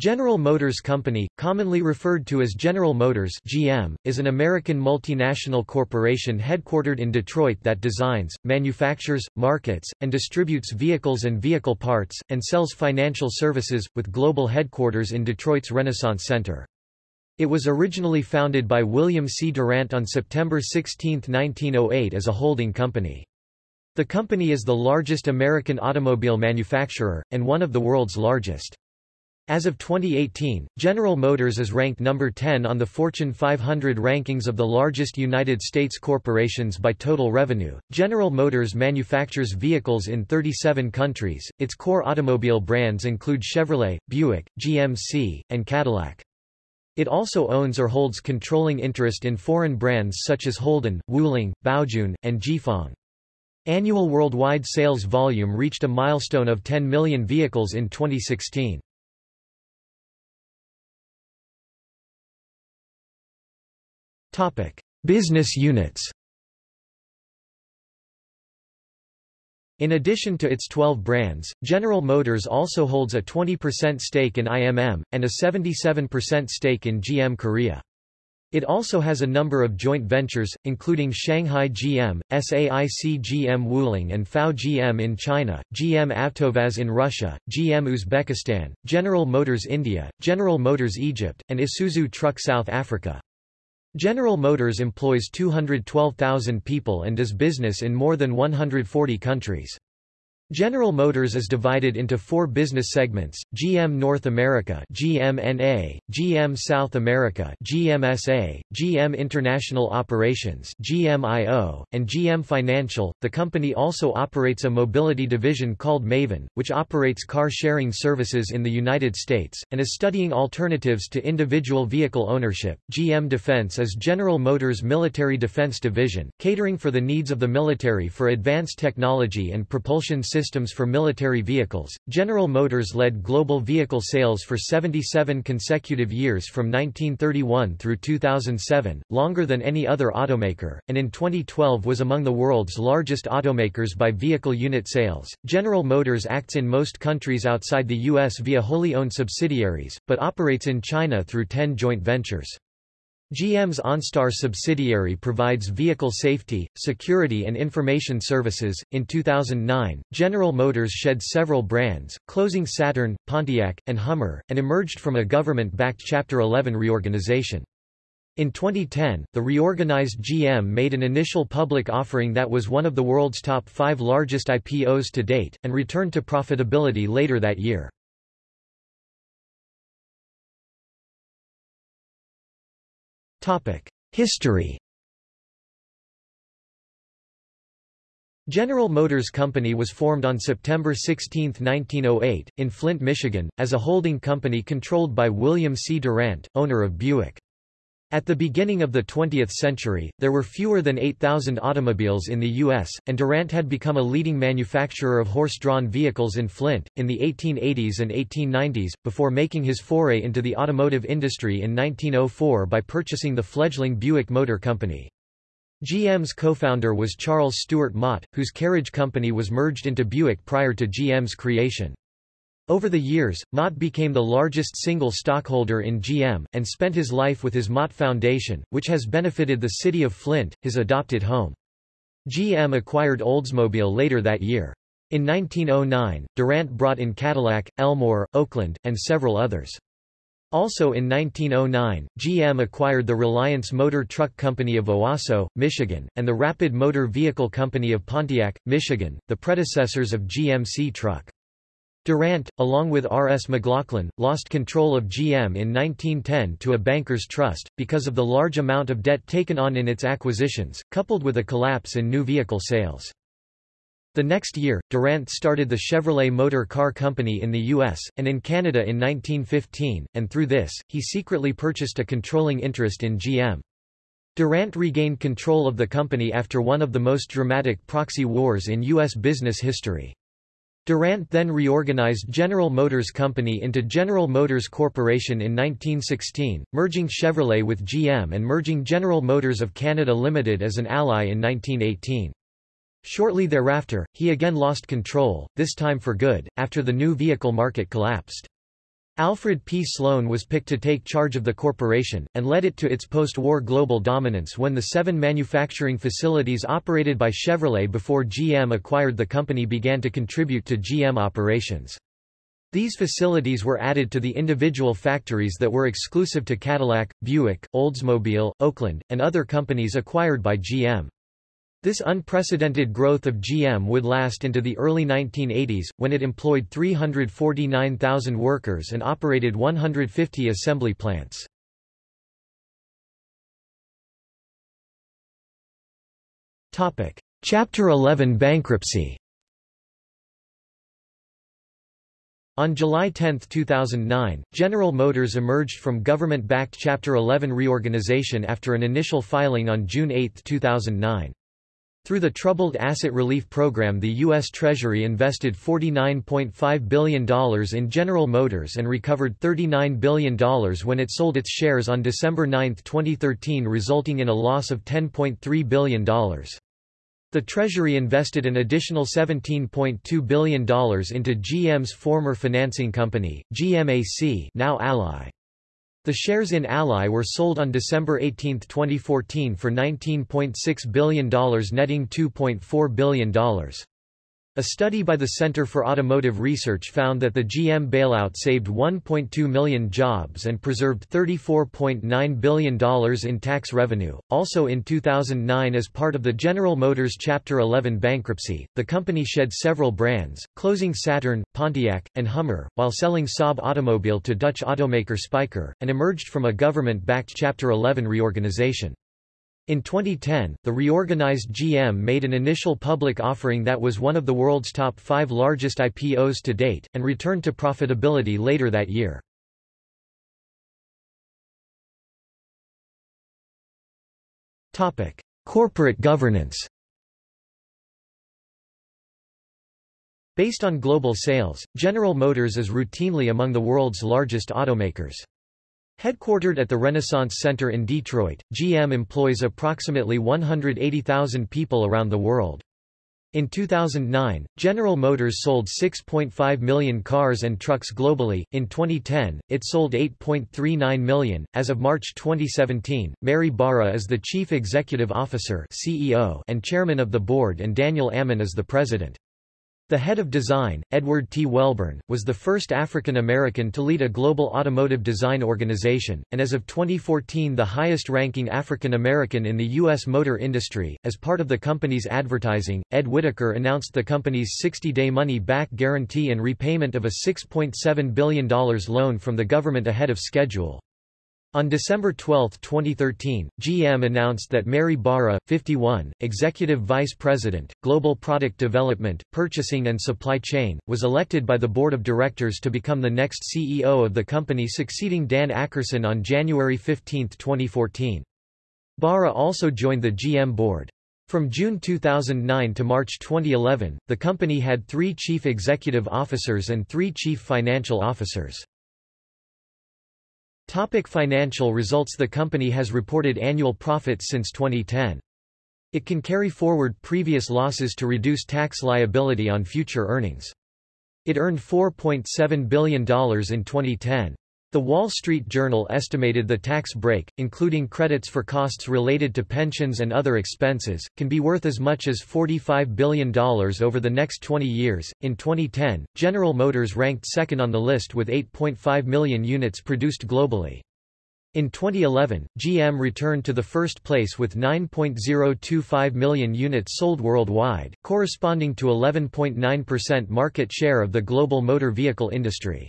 General Motors Company, commonly referred to as General Motors GM, is an American multinational corporation headquartered in Detroit that designs, manufactures, markets, and distributes vehicles and vehicle parts, and sells financial services, with global headquarters in Detroit's Renaissance Center. It was originally founded by William C. Durant on September 16, 1908 as a holding company. The company is the largest American automobile manufacturer, and one of the world's largest. As of 2018, General Motors is ranked number 10 on the Fortune 500 rankings of the largest United States corporations by total revenue. General Motors manufactures vehicles in 37 countries. Its core automobile brands include Chevrolet, Buick, GMC, and Cadillac. It also owns or holds controlling interest in foreign brands such as Holden, Wuling, Baojun, and Jifeng. Annual worldwide sales volume reached a milestone of 10 million vehicles in 2016. Business units In addition to its 12 brands, General Motors also holds a 20% stake in IMM, and a 77% stake in GM Korea. It also has a number of joint ventures, including Shanghai GM, SAIC GM Wuling and FAW GM in China, GM Avtovaz in Russia, GM Uzbekistan, General Motors India, General Motors Egypt, and Isuzu Truck South Africa. General Motors employs 212,000 people and does business in more than 140 countries. General Motors is divided into four business segments, GM North America GMNA, GM South America GMSA, GM International Operations GMIO, and GM Financial. The company also operates a mobility division called Maven, which operates car-sharing services in the United States, and is studying alternatives to individual vehicle ownership. GM Defense is General Motors' military defense division, catering for the needs of the military for advanced technology and propulsion systems systems for military vehicles. General Motors led global vehicle sales for 77 consecutive years from 1931 through 2007, longer than any other automaker, and in 2012 was among the world's largest automakers by vehicle unit sales. General Motors acts in most countries outside the U.S. via wholly owned subsidiaries, but operates in China through 10 joint ventures. GM's OnStar subsidiary provides vehicle safety, security, and information services. In 2009, General Motors shed several brands, closing Saturn, Pontiac, and Hummer, and emerged from a government backed Chapter 11 reorganization. In 2010, the reorganized GM made an initial public offering that was one of the world's top five largest IPOs to date, and returned to profitability later that year. History General Motors Company was formed on September 16, 1908, in Flint, Michigan, as a holding company controlled by William C. Durant, owner of Buick. At the beginning of the 20th century, there were fewer than 8,000 automobiles in the U.S., and Durant had become a leading manufacturer of horse-drawn vehicles in Flint, in the 1880s and 1890s, before making his foray into the automotive industry in 1904 by purchasing the fledgling Buick Motor Company. GM's co-founder was Charles Stewart Mott, whose carriage company was merged into Buick prior to GM's creation. Over the years, Mott became the largest single stockholder in GM, and spent his life with his Mott Foundation, which has benefited the city of Flint, his adopted home. GM acquired Oldsmobile later that year. In 1909, Durant brought in Cadillac, Elmore, Oakland, and several others. Also in 1909, GM acquired the Reliance Motor Truck Company of Owosso, Michigan, and the Rapid Motor Vehicle Company of Pontiac, Michigan, the predecessors of GMC Truck. Durant, along with R. S. McLaughlin, lost control of GM in 1910 to a banker's trust, because of the large amount of debt taken on in its acquisitions, coupled with a collapse in new vehicle sales. The next year, Durant started the Chevrolet Motor Car Company in the U.S., and in Canada in 1915, and through this, he secretly purchased a controlling interest in GM. Durant regained control of the company after one of the most dramatic proxy wars in U.S. business history. Durant then reorganized General Motors Company into General Motors Corporation in 1916, merging Chevrolet with GM and merging General Motors of Canada Limited as an ally in 1918. Shortly thereafter, he again lost control, this time for good, after the new vehicle market collapsed. Alfred P. Sloan was picked to take charge of the corporation, and led it to its post-war global dominance when the seven manufacturing facilities operated by Chevrolet before GM acquired the company began to contribute to GM operations. These facilities were added to the individual factories that were exclusive to Cadillac, Buick, Oldsmobile, Oakland, and other companies acquired by GM. This unprecedented growth of GM would last into the early 1980s, when it employed 349,000 workers and operated 150 assembly plants. Chapter 11 bankruptcy On July 10, 2009, General Motors emerged from government-backed Chapter 11 reorganization after an initial filing on June 8, 2009. Through the Troubled Asset Relief Program the U.S. Treasury invested $49.5 billion in General Motors and recovered $39 billion when it sold its shares on December 9, 2013 resulting in a loss of $10.3 billion. The Treasury invested an additional $17.2 billion into GM's former financing company, GMAC now Ally. The shares in Ally were sold on December 18, 2014 for $19.6 billion netting $2.4 billion. A study by the Center for Automotive Research found that the GM bailout saved 1.2 million jobs and preserved $34.9 billion in tax revenue. Also in 2009 as part of the General Motors Chapter 11 bankruptcy, the company shed several brands, closing Saturn, Pontiac, and Hummer, while selling Saab automobile to Dutch automaker Spyker, and emerged from a government-backed Chapter 11 reorganization. In 2010, the reorganized GM made an initial public offering that was one of the world's top five largest IPOs to date, and returned to profitability later that year. Corporate governance Based on global sales, General Motors is routinely among the world's largest automakers. Headquartered at the Renaissance Center in Detroit, GM employs approximately 180,000 people around the world. In 2009, General Motors sold 6.5 million cars and trucks globally. In 2010, it sold 8.39 million. As of March 2017, Mary Barra is the Chief Executive Officer (CEO) and Chairman of the Board and Daniel Ammann is the President. The head of design, Edward T. Welburn, was the first African American to lead a global automotive design organization, and as of 2014 the highest-ranking African American in the U.S. motor industry. As part of the company's advertising, Ed Whitacre announced the company's 60-day money-back guarantee and repayment of a $6.7 billion loan from the government ahead of schedule. On December 12, 2013, GM announced that Mary Barra, 51, Executive Vice President, Global Product Development, Purchasing and Supply Chain, was elected by the Board of Directors to become the next CEO of the company succeeding Dan Akerson on January 15, 2014. Barra also joined the GM board. From June 2009 to March 2011, the company had three chief executive officers and three chief financial officers. Topic financial results The company has reported annual profits since 2010. It can carry forward previous losses to reduce tax liability on future earnings. It earned $4.7 billion in 2010. The Wall Street Journal estimated the tax break, including credits for costs related to pensions and other expenses, can be worth as much as $45 billion over the next 20 years. In 2010, General Motors ranked second on the list with 8.5 million units produced globally. In 2011, GM returned to the first place with 9.025 million units sold worldwide, corresponding to 11.9% market share of the global motor vehicle industry.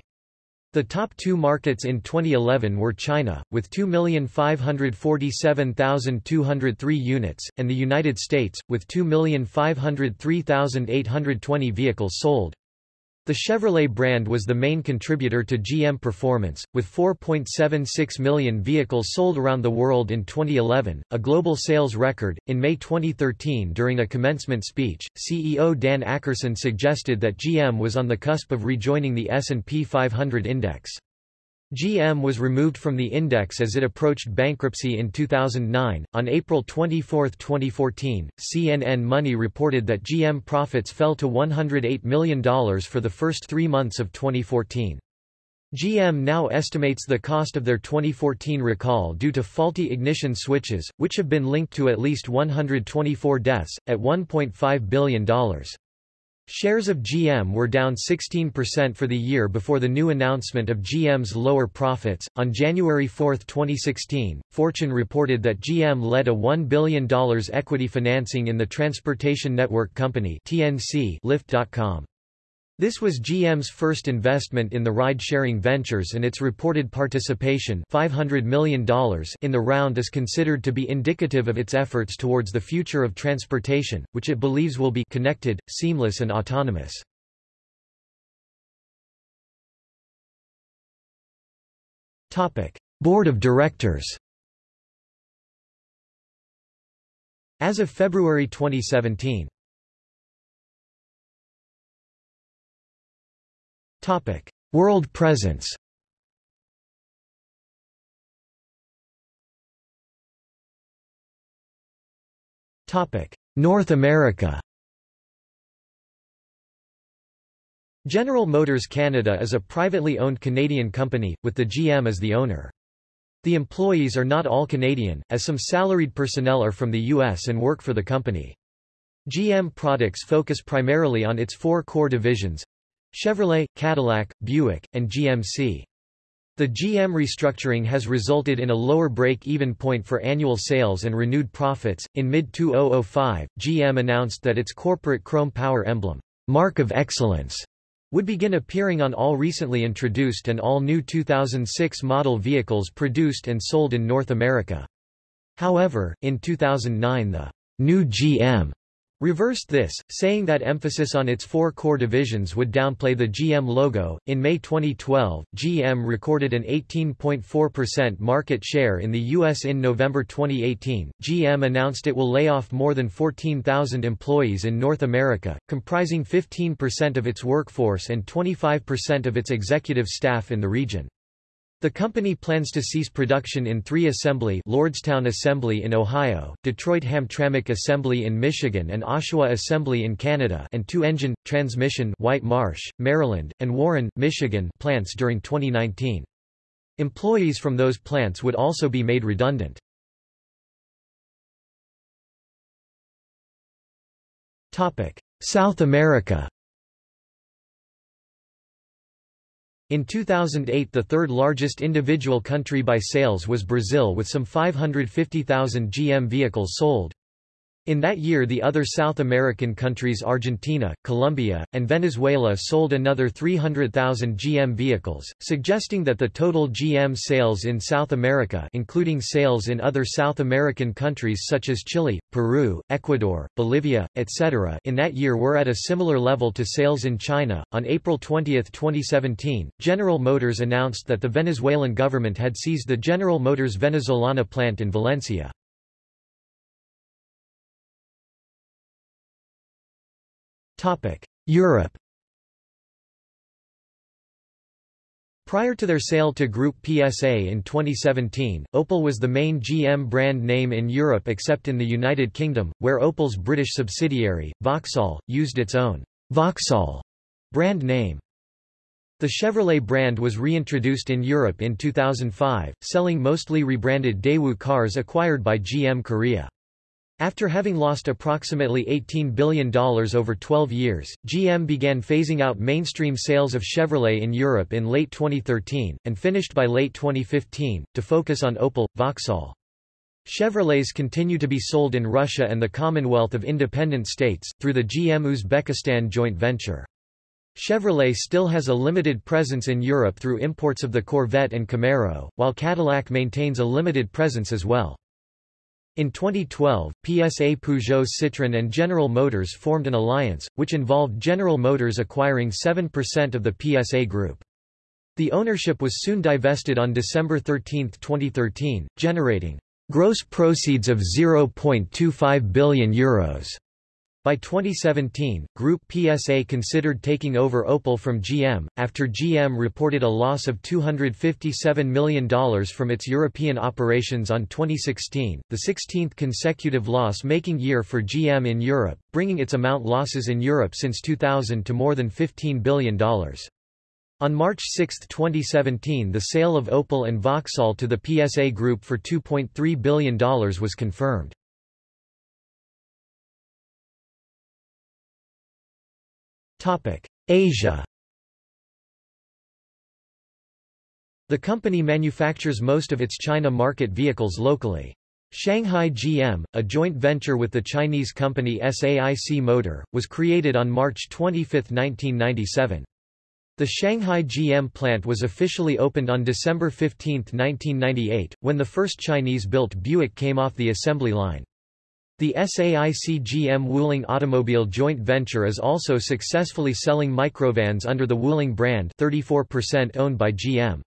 The top two markets in 2011 were China, with 2,547,203 units, and the United States, with 2,503,820 vehicles sold. The Chevrolet brand was the main contributor to GM performance, with 4.76 million vehicles sold around the world in 2011, a global sales record. In May 2013, during a commencement speech, CEO Dan Akerson suggested that GM was on the cusp of rejoining the S&P 500 index. GM was removed from the index as it approached bankruptcy in 2009. On April 24, 2014, CNN Money reported that GM profits fell to $108 million for the first three months of 2014. GM now estimates the cost of their 2014 recall due to faulty ignition switches, which have been linked to at least 124 deaths, at $1.5 billion. Shares of GM were down 16% for the year before the new announcement of GM's lower profits. On January 4, 2016, Fortune reported that GM led a $1 billion equity financing in the transportation network company TNC Lyft.com. This was GM's first investment in the ride-sharing ventures and its reported participation $500 million in the round is considered to be indicative of its efforts towards the future of transportation, which it believes will be connected, seamless and autonomous. Board of Directors As of February 2017 Topic: World presence. Topic: North America. General Motors Canada is a privately owned Canadian company, with the GM as the owner. The employees are not all Canadian, as some salaried personnel are from the U.S. and work for the company. GM products focus primarily on its four core divisions, Chevrolet, Cadillac, Buick, and GMC. The GM restructuring has resulted in a lower break-even point for annual sales and renewed profits. In mid-2005, GM announced that its corporate chrome power emblem, Mark of Excellence, would begin appearing on all recently introduced and all new 2006 model vehicles produced and sold in North America. However, in 2009 the new GM reversed this, saying that emphasis on its four core divisions would downplay the GM logo. In May 2012, GM recorded an 18.4% market share in the U.S. In November 2018, GM announced it will lay off more than 14,000 employees in North America, comprising 15% of its workforce and 25% of its executive staff in the region. The company plans to cease production in three assembly Lordstown Assembly in Ohio, Detroit Hamtramck Assembly in Michigan and Oshawa Assembly in Canada and two engine, transmission White Marsh, Maryland, and Warren, Michigan plants during 2019. Employees from those plants would also be made redundant. South America In 2008 the third largest individual country by sales was Brazil with some 550,000 GM vehicles sold. In that year the other South American countries Argentina, Colombia, and Venezuela sold another 300,000 GM vehicles, suggesting that the total GM sales in South America including sales in other South American countries such as Chile, Peru, Ecuador, Bolivia, etc. in that year were at a similar level to sales in China. On April 20, 2017, General Motors announced that the Venezuelan government had seized the General Motors Venezolana plant in Valencia. Europe Prior to their sale to Group PSA in 2017, Opel was the main GM brand name in Europe except in the United Kingdom, where Opel's British subsidiary, Vauxhall, used its own Vauxhall brand name. The Chevrolet brand was reintroduced in Europe in 2005, selling mostly rebranded Daewoo cars acquired by GM Korea. After having lost approximately $18 billion over 12 years, GM began phasing out mainstream sales of Chevrolet in Europe in late 2013, and finished by late 2015, to focus on Opel, Vauxhall. Chevrolets continue to be sold in Russia and the Commonwealth of Independent States, through the GM Uzbekistan joint venture. Chevrolet still has a limited presence in Europe through imports of the Corvette and Camaro, while Cadillac maintains a limited presence as well. In 2012, PSA Peugeot Citroën and General Motors formed an alliance, which involved General Motors acquiring 7% of the PSA group. The ownership was soon divested on December 13, 2013, generating gross proceeds of €0.25 billion. Euros. By 2017, Group PSA considered taking over Opel from GM, after GM reported a loss of $257 million from its European operations on 2016, the 16th consecutive loss-making year for GM in Europe, bringing its amount losses in Europe since 2000 to more than $15 billion. On March 6, 2017 the sale of Opel and Vauxhall to the PSA Group for $2.3 billion was confirmed. Asia The company manufactures most of its China market vehicles locally. Shanghai GM, a joint venture with the Chinese company SAIC Motor, was created on March 25, 1997. The Shanghai GM plant was officially opened on December 15, 1998, when the first Chinese-built Buick came off the assembly line. The SAIC GM Wuling Automobile joint venture is also successfully selling microvans under the Wuling brand 34% owned by GM.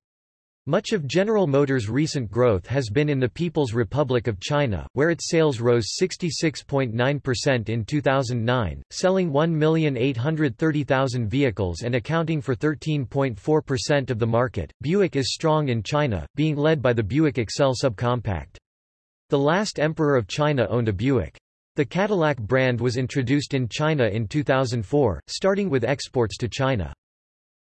Much of General Motors' recent growth has been in the People's Republic of China, where its sales rose 66.9% in 2009, selling 1,830,000 vehicles and accounting for 13.4% of the market. Buick is strong in China, being led by the Buick Excelle subcompact. The last emperor of China owned a Buick. The Cadillac brand was introduced in China in 2004, starting with exports to China.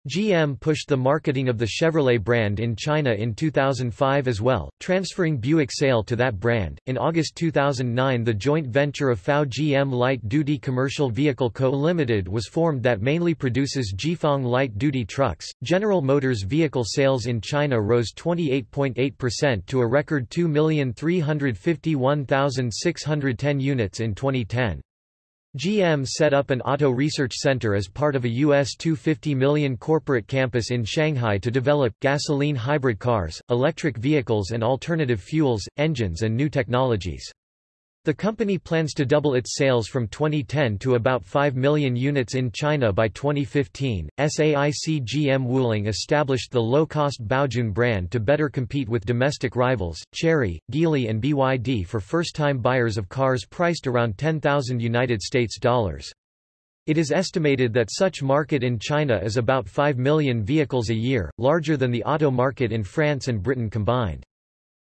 GM pushed the marketing of the Chevrolet brand in China in 2005 as well, transferring Buick sale to that brand. In August 2009, the joint venture of FAW GM Light Duty Commercial Vehicle Co. Limited was formed that mainly produces Jifeng light duty trucks. General Motors vehicle sales in China rose 28.8% to a record 2,351,610 units in 2010. GM set up an auto research center as part of a US 250 million corporate campus in Shanghai to develop, gasoline hybrid cars, electric vehicles and alternative fuels, engines and new technologies. The company plans to double its sales from 2010 to about 5 million units in China by 2015. SAIC GM Wuling established the low-cost Baojun brand to better compete with domestic rivals, Chery, Geely and BYD for first-time buyers of cars priced around 10,000 United States dollars. It is estimated that such market in China is about 5 million vehicles a year, larger than the auto market in France and Britain combined.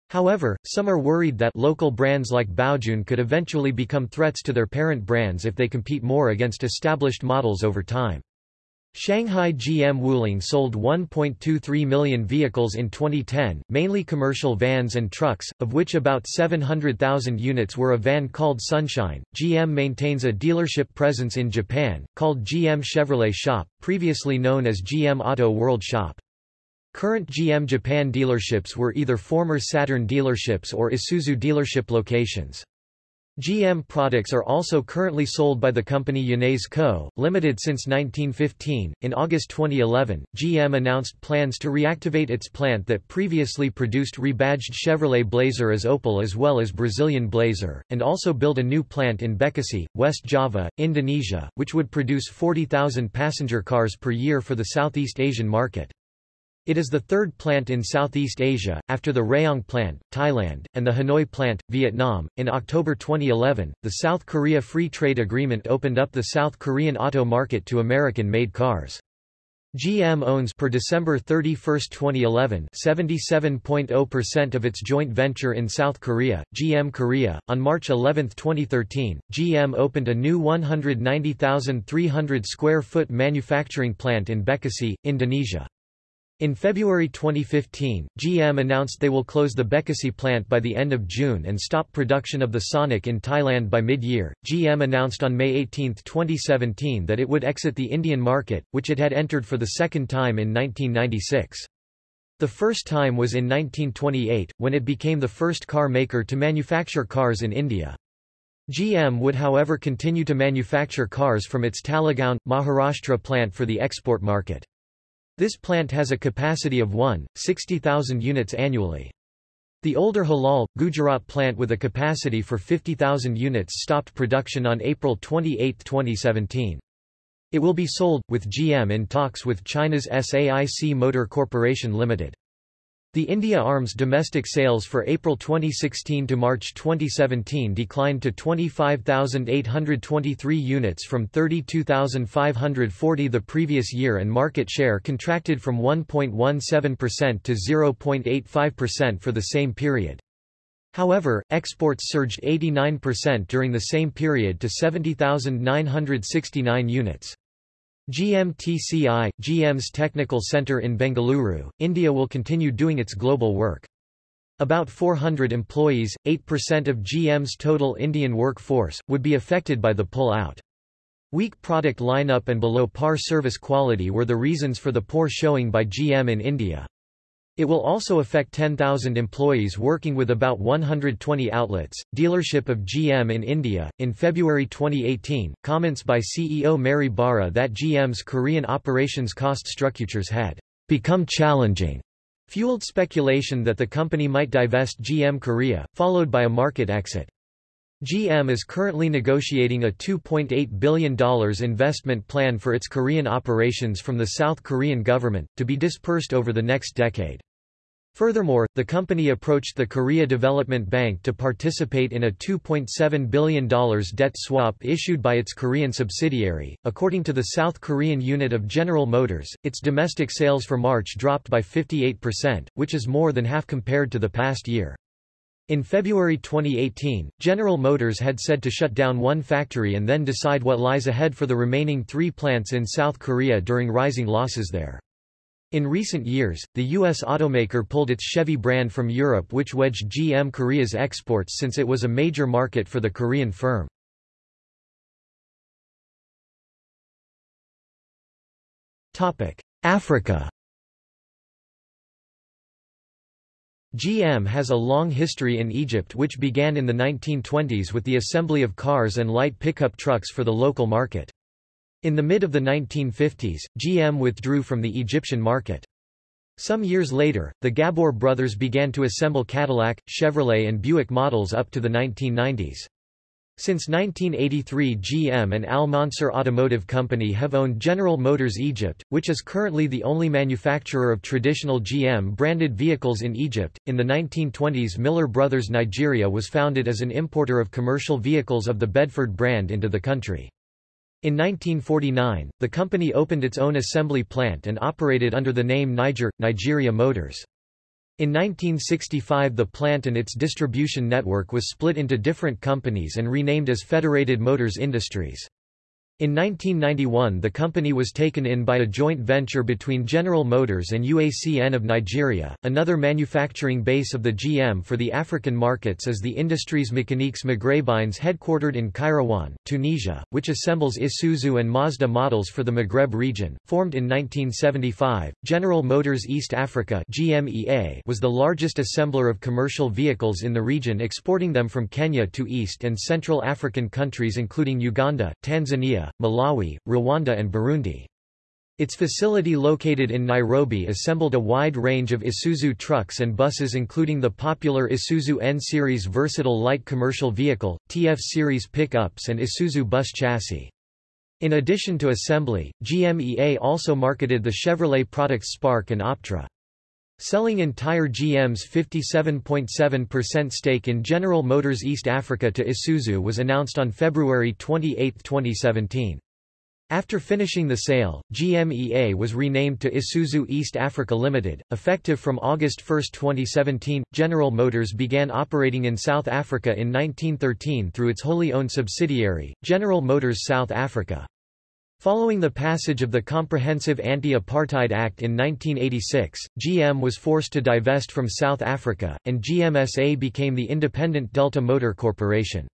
However, some are worried that local brands like Baojun could eventually become threats to their parent brands if they compete more against established models over time. Shanghai GM Wuling sold 1.23 million vehicles in 2010, mainly commercial vans and trucks, of which about 700,000 units were a van called Sunshine. GM maintains a dealership presence in Japan, called GM Chevrolet Shop, previously known as GM Auto World Shop. Current GM Japan dealerships were either former Saturn dealerships or Isuzu dealership locations. GM products are also currently sold by the company Yanase Co., Limited since 1915. In August 2011, GM announced plans to reactivate its plant that previously produced rebadged Chevrolet Blazer as Opel as well as Brazilian Blazer, and also build a new plant in Bekasi, West Java, Indonesia, which would produce 40,000 passenger cars per year for the Southeast Asian market. It is the third plant in Southeast Asia, after the Rayong plant, Thailand, and the Hanoi plant, Vietnam. In October 2011, the South Korea Free Trade Agreement opened up the South Korean auto market to American-made cars. GM owns per December 31, 2011, 77.0% of its joint venture in South Korea, GM Korea. On March 11, 2013, GM opened a new 190,300 square foot manufacturing plant in Bekasi, Indonesia. In February 2015, GM announced they will close the Bekasi plant by the end of June and stop production of the Sonic in Thailand by mid-year. GM announced on May 18, 2017 that it would exit the Indian market, which it had entered for the second time in 1996. The first time was in 1928, when it became the first car maker to manufacture cars in India. GM would however continue to manufacture cars from its Talegaon, Maharashtra plant for the export market. This plant has a capacity of 1,60,000 units annually. The older Halol, Gujarat plant with a capacity for 50,000 units stopped production on April 28, 2017. It will be sold, with GM in talks with China's SAIC Motor Corporation Limited. The India Arms domestic sales for April 2016 to March 2017 declined to 25,823 units from 32,540 the previous year and market share contracted from 1.17% to 0.85% for the same period. However, exports surged 89% during the same period to 70,969 units. GMTCI, GM's technical center in Bengaluru, India will continue doing its global work. About 400 employees, 8% of GM's total Indian workforce, would be affected by the pull-out. Weak product lineup and below par service quality were the reasons for the poor showing by GM in India. It will also affect 10,000 employees working with about 120 outlets. Dealership of GM in India. In February 2018, comments by CEO Mary Barra that GM's Korean operations cost structures had become challenging fueled speculation that the company might divest GM Korea, followed by a market exit. GM is currently negotiating a $2.8 billion investment plan for its Korean operations from the South Korean government, to be dispersed over the next decade. Furthermore, the company approached the Korea Development Bank to participate in a $2.7 billion debt swap issued by its Korean subsidiary. According to the South Korean unit of General Motors, its domestic sales for March dropped by 58%, which is more than half compared to the past year. In February 2018, General Motors had said to shut down one factory and then decide what lies ahead for the remaining three plants in South Korea during rising losses there. In recent years, the U.S. automaker pulled its Chevy brand from Europe which wedged GM Korea's exports since it was a major market for the Korean firm. Africa GM has a long history in Egypt which began in the 1920s with the assembly of cars and light pickup trucks for the local market. In the mid of the 1950s, GM withdrew from the Egyptian market. Some years later, the Ghabbour brothers began to assemble Cadillac, Chevrolet and Buick models up to the 1990s. Since 1983 GM and Al Mansour Automotive Company have owned General Motors Egypt, which is currently the only manufacturer of traditional GM-branded vehicles in Egypt. In the 1920s Miller Brothers Nigeria was founded as an importer of commercial vehicles of the Bedford brand into the country. In 1949, the company opened its own assembly plant and operated under the name Niger, Nigeria Motors. In 1965 the plant and its distribution network was split into different companies and renamed as Federated Motors Industries. In 1991 the company was taken in by a joint venture between General Motors and UACN of Nigeria. Another manufacturing base of the GM for the African markets is the Industries Mécaniques Maghrebines headquartered in Kairouan, Tunisia, which assembles Isuzu and Mazda models for the Maghreb region. Formed in 1975, General Motors East Africa GMEA was the largest assembler of commercial vehicles in the region exporting them from Kenya to East and Central African countries including Uganda, Tanzania, Malawi, Rwanda and Burundi. Its facility located in Nairobi assembled a wide range of Isuzu trucks and buses including the popular Isuzu N-Series versatile light commercial vehicle, TF-Series pickups and Isuzu bus chassis. In addition to assembly, GMEA also marketed the Chevrolet products Spark and Optra. Selling entire GM's 57.7% stake in General Motors East Africa to Isuzu was announced on February 28, 2017. After finishing the sale, GMEA was renamed to Isuzu East Africa Limited. Effective from August 1, 2017, General Motors began operating in South Africa in 1913 through its wholly owned subsidiary, General Motors South Africa. Following the passage of the Comprehensive Anti-Apartheid Act in 1986, GM was forced to divest from South Africa, and GMSA became the independent Delta Motor Corporation.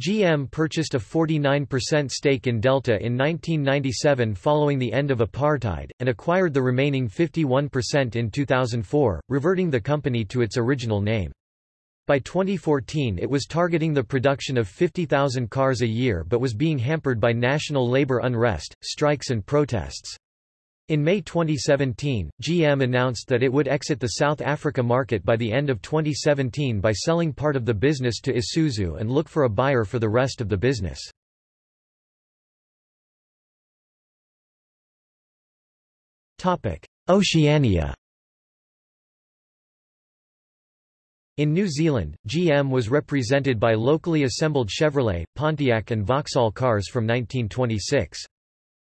GM purchased a 49% stake in Delta in 1997 following the end of apartheid, and acquired the remaining 51% in 2004, reverting the company to its original name. By 2014 it was targeting the production of 50,000 cars a year but was being hampered by national labor unrest, strikes and protests. In May 2017, GM announced that it would exit the South Africa market by the end of 2017 by selling part of the business to Isuzu and look for a buyer for the rest of the business. Oceania In New Zealand, GM was represented by locally assembled Chevrolet, Pontiac and Vauxhall cars from 1926.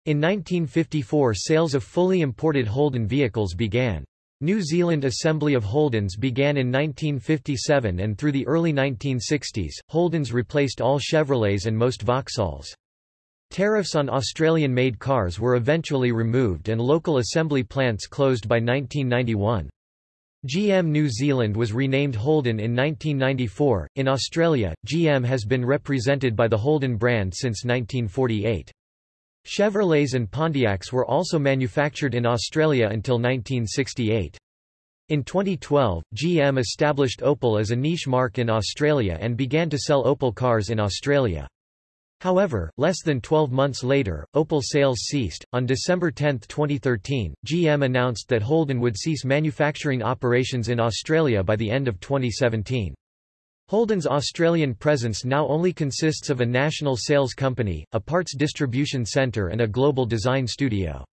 In 1954 sales of fully imported Holden vehicles began. New Zealand assembly of Holdens began in 1957 and through the early 1960s, Holdens replaced all Chevrolets and most Vauxhalls. Tariffs on Australian-made cars were eventually removed and local assembly plants closed by 1991. GM New Zealand was renamed Holden in 1994. In Australia, GM has been represented by the Holden brand since 1948. Chevrolets and Pontiacs were also manufactured in Australia until 1968. In 2012, GM established Opel as a niche mark in Australia and began to sell Opel cars in Australia. However, less than 12 months later, Opel sales ceased. On December 10, 2013, GM announced that Holden would cease manufacturing operations in Australia by the end of 2017. Holden's Australian presence now only consists of a national sales company, a parts distribution centre and a global design studio.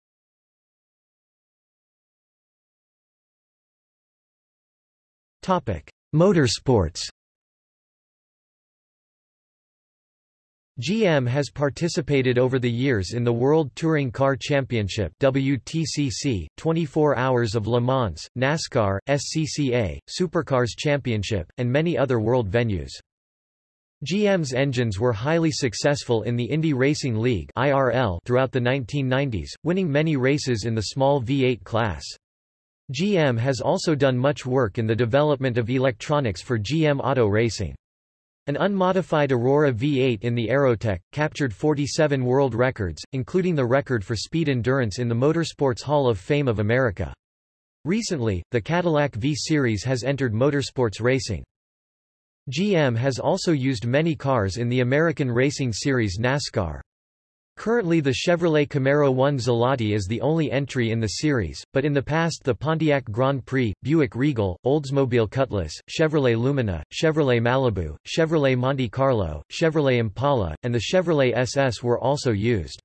Motorsports GM has participated over the years in the World Touring Car Championship WTCC, 24 Hours of Le Mans, NASCAR, SCCA, Supercars Championship, and many other world venues. GM's engines were highly successful in the Indy Racing League IRL throughout the 1990s, winning many races in the small V8 class. GM has also done much work in the development of electronics for GM Auto Racing. An unmodified Aurora V8 in the Aerotech, captured 47 world records, including the record for speed endurance in the Motorsports Hall of Fame of America. Recently, the Cadillac V-Series has entered motorsports racing. GM has also used many cars in the American Racing Series NASCAR. Currently the Chevrolet Camaro 1 Zalotti is the only entry in the series, but in the past the Pontiac Grand Prix, Buick Regal, Oldsmobile Cutlass, Chevrolet Lumina, Chevrolet Malibu, Chevrolet Monte Carlo, Chevrolet Impala, and the Chevrolet SS were also used.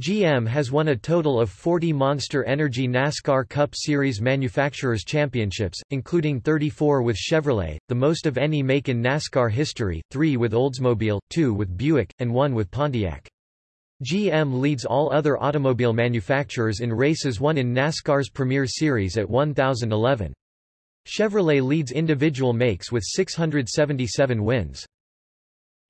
GM has won a total of 40 Monster Energy NASCAR Cup Series Manufacturers Championships, including 34 with Chevrolet, the most of any make in NASCAR history, 3 with Oldsmobile, 2 with Buick, and 1 with Pontiac. GM leads all other automobile manufacturers in races won in NASCAR's Premier Series at 1011. Chevrolet leads individual makes with 677 wins.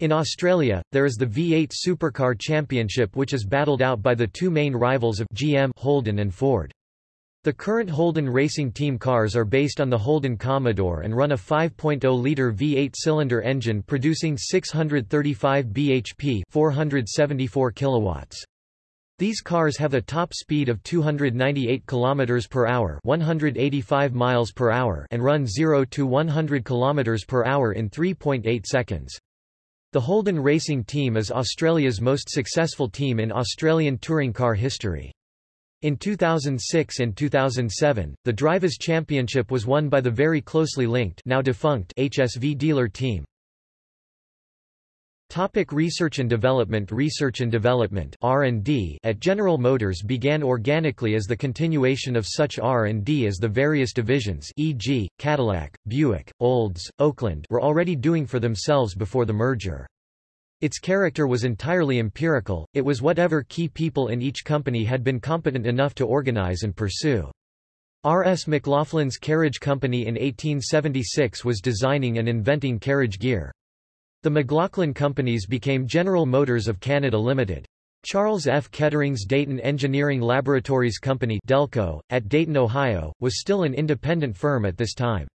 In Australia, there is the V8 Supercar Championship which is battled out by the two main rivals of GM Holden and Ford. The current Holden racing team cars are based on the Holden Commodore and run a 5.0-liter V8-cylinder engine producing 635 bhp 474 kilowatts. These cars have a top speed of 298 km per hour, 185 miles per hour, and run 0 to 100 km per hour in 3.8 seconds. The Holden Racing Team is Australia's most successful team in Australian touring car history. In 2006 and 2007, the Drivers' Championship was won by the very closely linked now defunct HSV dealer team. Topic research and development Research and development R&D at General Motors began organically as the continuation of such R&D as the various divisions e.g., Cadillac, Buick, Olds, Oakland were already doing for themselves before the merger. Its character was entirely empirical, it was whatever key people in each company had been competent enough to organize and pursue. R. S. McLaughlin's carriage company in 1876 was designing and inventing carriage gear. The McLaughlin companies became General Motors of Canada Limited. Charles F. Kettering's Dayton Engineering Laboratories Company Delco, at Dayton, Ohio, was still an independent firm at this time.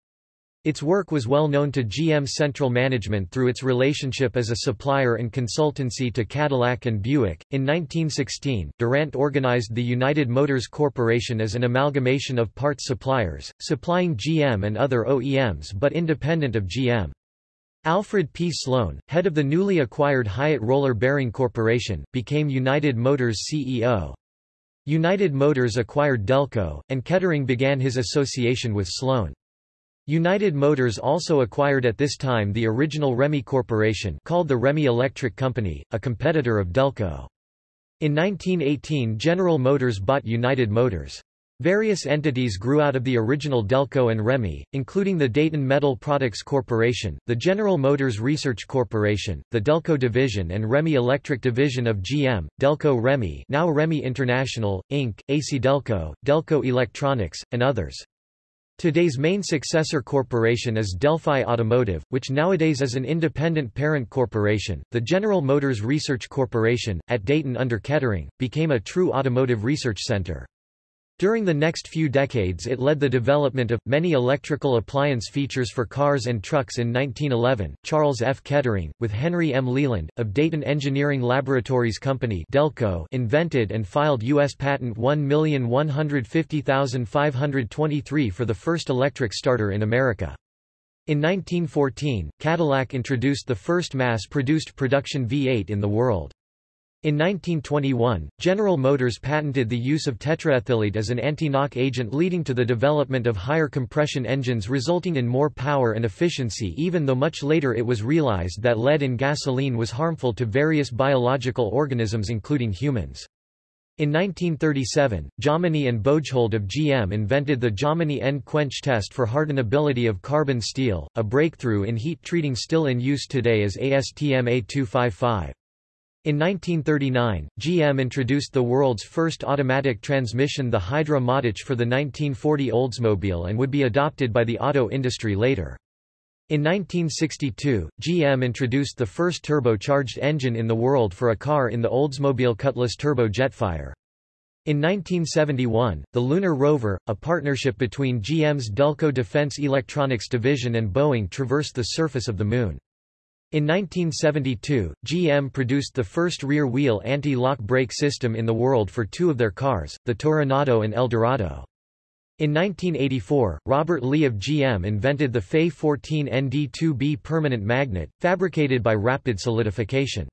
Its work was well known to GM Central Management through its relationship as a supplier and consultancy to Cadillac and Buick. In 1916, Durant organized the United Motors Corporation as an amalgamation of parts suppliers, supplying GM and other OEMs but independent of GM. Alfred P. Sloan, head of the newly acquired Hyatt Roller Bearing Corporation, became United Motors CEO. United Motors acquired Delco, and Kettering began his association with Sloan. United Motors also acquired at this time the original Remy Corporation called the Remy Electric Company, a competitor of Delco. In 1918 General Motors bought United Motors. Various entities grew out of the original Delco and Remy, including the Dayton Metal Products Corporation, the General Motors Research Corporation, the Delco Division and Remy Electric Division of GM, Delco Remy now Remy International, Inc., AC Delco, Delco Electronics, and others. Today's main successor corporation is Delphi Automotive, which nowadays is an independent parent corporation. The General Motors Research Corporation, at Dayton under Kettering, became a true automotive research center. During the next few decades it led the development of, many electrical appliance features for cars and trucks in 1911. Charles F. Kettering, with Henry M. Leland, of Dayton Engineering Laboratories Company Delco invented and filed U.S. Patent 1150523 for the first electric starter in America. In 1914, Cadillac introduced the first mass-produced production V8 in the world. In 1921, General Motors patented the use of tetraethyllead as an anti-knock agent leading to the development of higher compression engines resulting in more power and efficiency even though much later it was realized that lead in gasoline was harmful to various biological organisms including humans. In 1937, Jominy and Boeghold of GM invented the Jominy end quench test for hardenability of carbon steel, a breakthrough in heat treating still in use today as ASTM A255. In 1939, GM introduced the world's first automatic transmission the Hydra-Matic for the 1940 Oldsmobile and would be adopted by the auto industry later. In 1962, GM introduced the first turbocharged engine in the world for a car in the Oldsmobile Cutlass Turbo Jetfire. In 1971, the Lunar Rover, a partnership between GM's Delco Defense Electronics Division and Boeing traversed the surface of the Moon. In 1972, GM produced the first rear-wheel anti-lock brake system in the world for two of their cars, the Toronado and Eldorado. In 1984, Robert Lee of GM invented the FE 14 ND2B permanent magnet, fabricated by rapid solidification.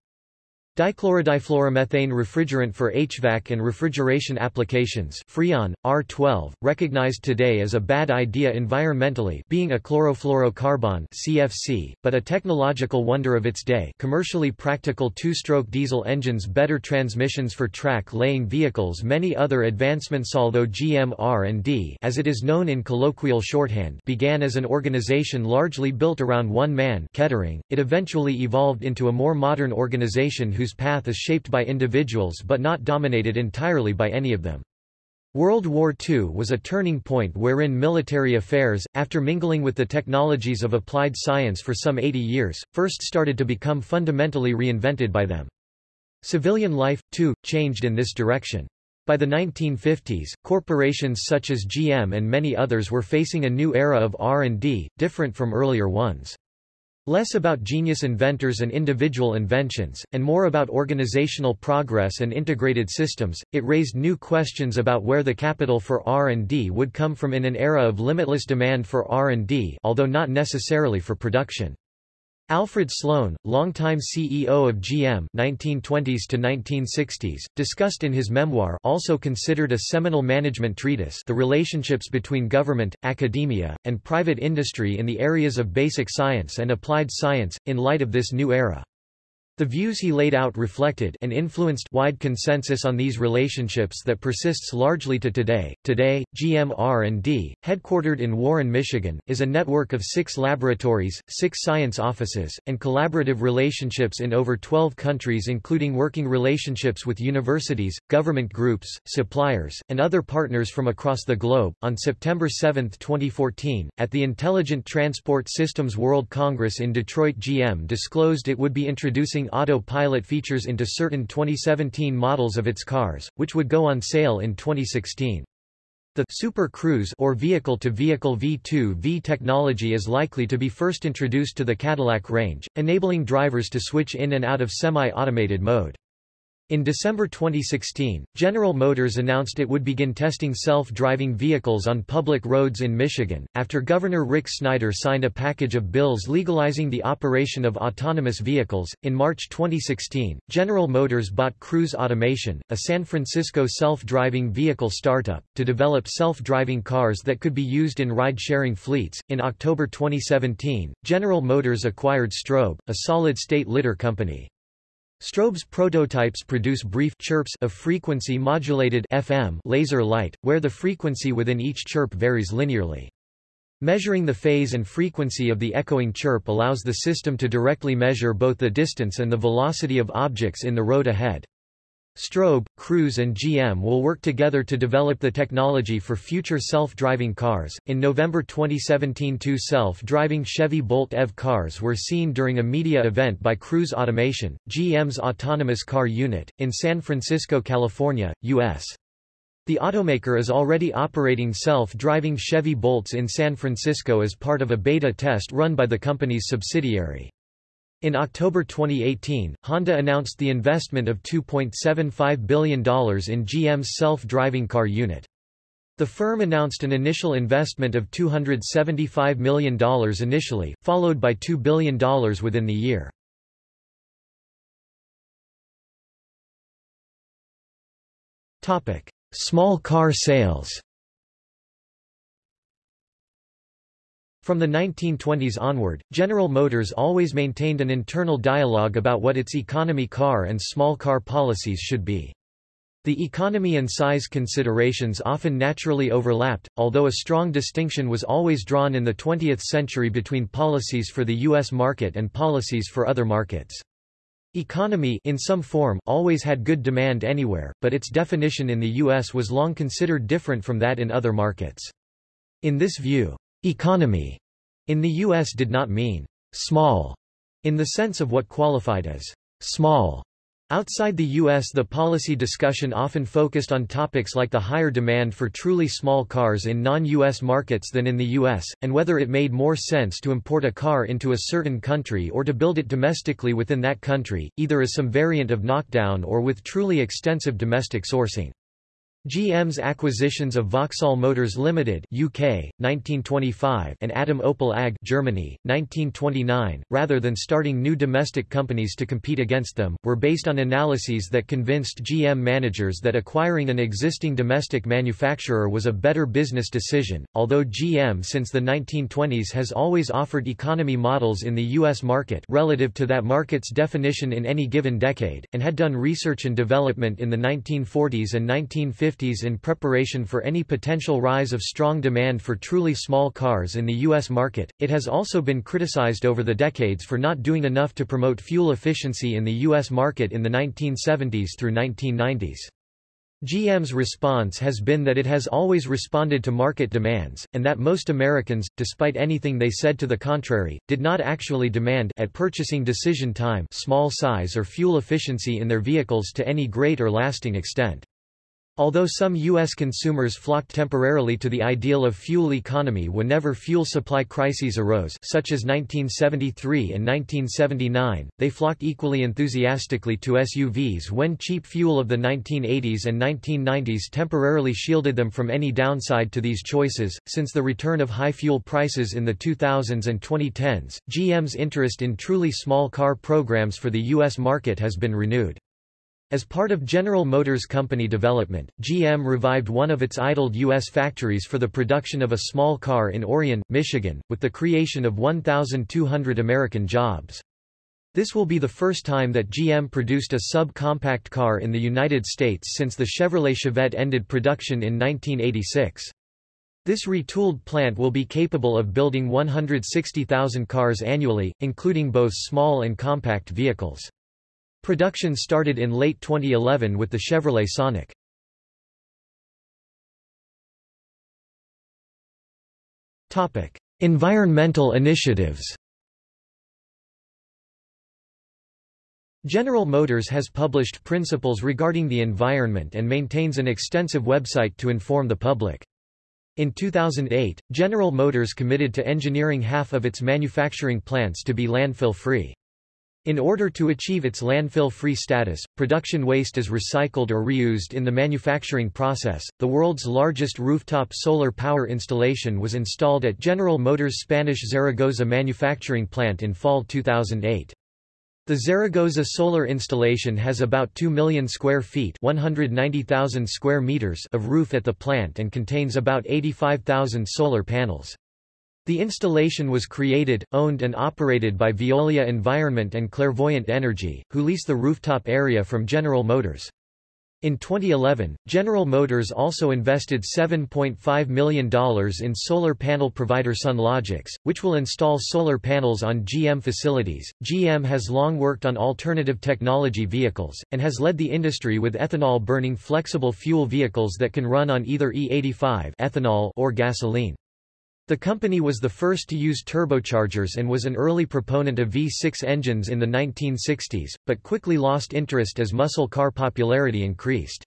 Dichlorodifluoromethane refrigerant for HVAC and refrigeration applications Freon, R12, recognized today as a bad idea environmentally being a chlorofluorocarbon CFC, but a technological wonder of its day. Commercially practical two-stroke diesel engines better transmissions for track-laying vehicles many other advancements although GM R&D as it is known in colloquial shorthand began as an organization largely built around one man Kettering, it eventually evolved into a more modern organization who whose path is shaped by individuals but not dominated entirely by any of them. World War II was a turning point wherein military affairs, after mingling with the technologies of applied science for some 80 years, first started to become fundamentally reinvented by them. Civilian life, too, changed in this direction. By the 1950s, corporations such as GM and many others were facing a new era of R&D, different from earlier ones. Less about genius inventors and individual inventions, and more about organizational progress and integrated systems, it raised new questions about where the capital for R&D would come from in an era of limitless demand for R&D although not necessarily for production. Alfred Sloan, longtime CEO of GM 1920s to 1960s, discussed in his memoir also considered a seminal management treatise The Relationships Between Government, Academia, and Private Industry in the Areas of Basic Science and Applied Science, in light of this new era. The views he laid out reflected and influenced wide consensus on these relationships that persists largely to today. Today, GM R&D, headquartered in Warren, Michigan, is a network of six laboratories, six science offices, and collaborative relationships in over 12 countries including working relationships with universities, government groups, suppliers, and other partners from across the globe. On September 7, 2014, at the Intelligent Transport Systems World Congress in Detroit GM disclosed it would be introducing autopilot features into certain 2017 models of its cars, which would go on sale in 2016. The Super Cruise or vehicle-to-vehicle V2V technology is likely to be first introduced to the Cadillac range, enabling drivers to switch in and out of semi-automated mode. In December 2016, General Motors announced it would begin testing self-driving vehicles on public roads in Michigan, after Governor Rick Snyder signed a package of bills legalizing the operation of autonomous vehicles. In March 2016, General Motors bought Cruise Automation, a San Francisco self-driving vehicle startup, to develop self-driving cars that could be used in ride-sharing fleets. In October 2017, General Motors acquired Strobe, a solid-state lidar company. Strobe's prototypes produce brief chirps of frequency-modulated FM laser light, where the frequency within each chirp varies linearly. Measuring the phase and frequency of the echoing chirp allows the system to directly measure both the distance and the velocity of objects in the road ahead. Strobe, Cruise and GM will work together to develop the technology for future self-driving cars. In November 2017, two self-driving Chevy Bolt EV cars were seen during a media event by Cruise Automation, GM's autonomous car unit, in San Francisco, California, U.S. The automaker is already operating self-driving Chevy Bolts in San Francisco as part of a beta test run by the company's subsidiary. In October 2018, Honda announced the investment of $2.75 billion in GM's self-driving car unit. The firm announced an initial investment of $275 million initially, followed by $2 billion within the year. Small car sales From the 1920s onward, General Motors always maintained an internal dialogue about what its economy car and small car policies should be. The economy and size considerations often naturally overlapped, although a strong distinction was always drawn in the 20th century between policies for the U.S. market and policies for other markets. Economy in some form always had good demand anywhere, but its definition in the U.S. was long considered different from that in other markets. In this view, Economy in the U.S. did not mean small in the sense of what qualified as small. Outside the U.S. the policy discussion often focused on topics like the higher demand for truly small cars in non-U.S. markets than in the U.S., and whether it made more sense to import a car into a certain country or to build it domestically within that country, either as some variant of knockdown or with truly extensive domestic sourcing. GM's acquisitions of Vauxhall Motors Limited (UK, 1925) and Adam Opel AG (Germany, 1929), rather than starting new domestic companies to compete against them, were based on analyses that convinced GM managers that acquiring an existing domestic manufacturer was a better business decision. Although GM since the 1920s has always offered economy models in the US market relative to that market's definition in any given decade, and had done research and development in the 1940s and 1950s 1950s in preparation for any potential rise of strong demand for truly small cars in the U.S. market. It has also been criticized over the decades for not doing enough to promote fuel efficiency in the U.S. market in the 1970s through 1990s. GM's response has been that it has always responded to market demands, and that most Americans, despite anything they said to the contrary, did not actually demand at purchasing decision time small size or fuel efficiency in their vehicles to any great or lasting extent. Although some U.S. consumers flocked temporarily to the ideal of fuel economy whenever fuel supply crises arose such as 1973 and 1979, they flocked equally enthusiastically to SUVs when cheap fuel of the 1980s and 1990s temporarily shielded them from any downside to these choices. Since the return of high fuel prices in the 2000s and 2010s, GM's interest in truly small car programs for the U.S. market has been renewed. As part of General Motors Company development, GM revived one of its idled U.S. factories for the production of a small car in Orion, Michigan, with the creation of 1,200 American jobs. This will be the first time that GM produced a sub-compact car in the United States since the Chevrolet Chevette ended production in 1986. This retooled plant will be capable of building 160,000 cars annually, including both small and compact vehicles. Production started in late 2011 with the Chevrolet Sonic. Topic: Environmental initiatives. General Motors has published principles regarding the environment and maintains an extensive website to inform the public. In 2008, General Motors committed to engineering half of its manufacturing plants to be landfill-free. In order to achieve its landfill-free status, production waste is recycled or reused in the manufacturing process. The world's largest rooftop solar power installation was installed at General Motors' Spanish Zaragoza manufacturing plant in fall 2008. The Zaragoza solar installation has about 2 million square feet 190,000 square meters of roof at the plant and contains about 85,000 solar panels. The installation was created, owned and operated by Veolia Environment and Clairvoyant Energy, who lease the rooftop area from General Motors. In 2011, General Motors also invested $7.5 million in solar panel provider Sunlogics, which will install solar panels on GM facilities. GM has long worked on alternative technology vehicles, and has led the industry with ethanol burning flexible fuel vehicles that can run on either E85 ethanol or gasoline. The company was the first to use turbochargers and was an early proponent of V6 engines in the 1960s, but quickly lost interest as muscle car popularity increased.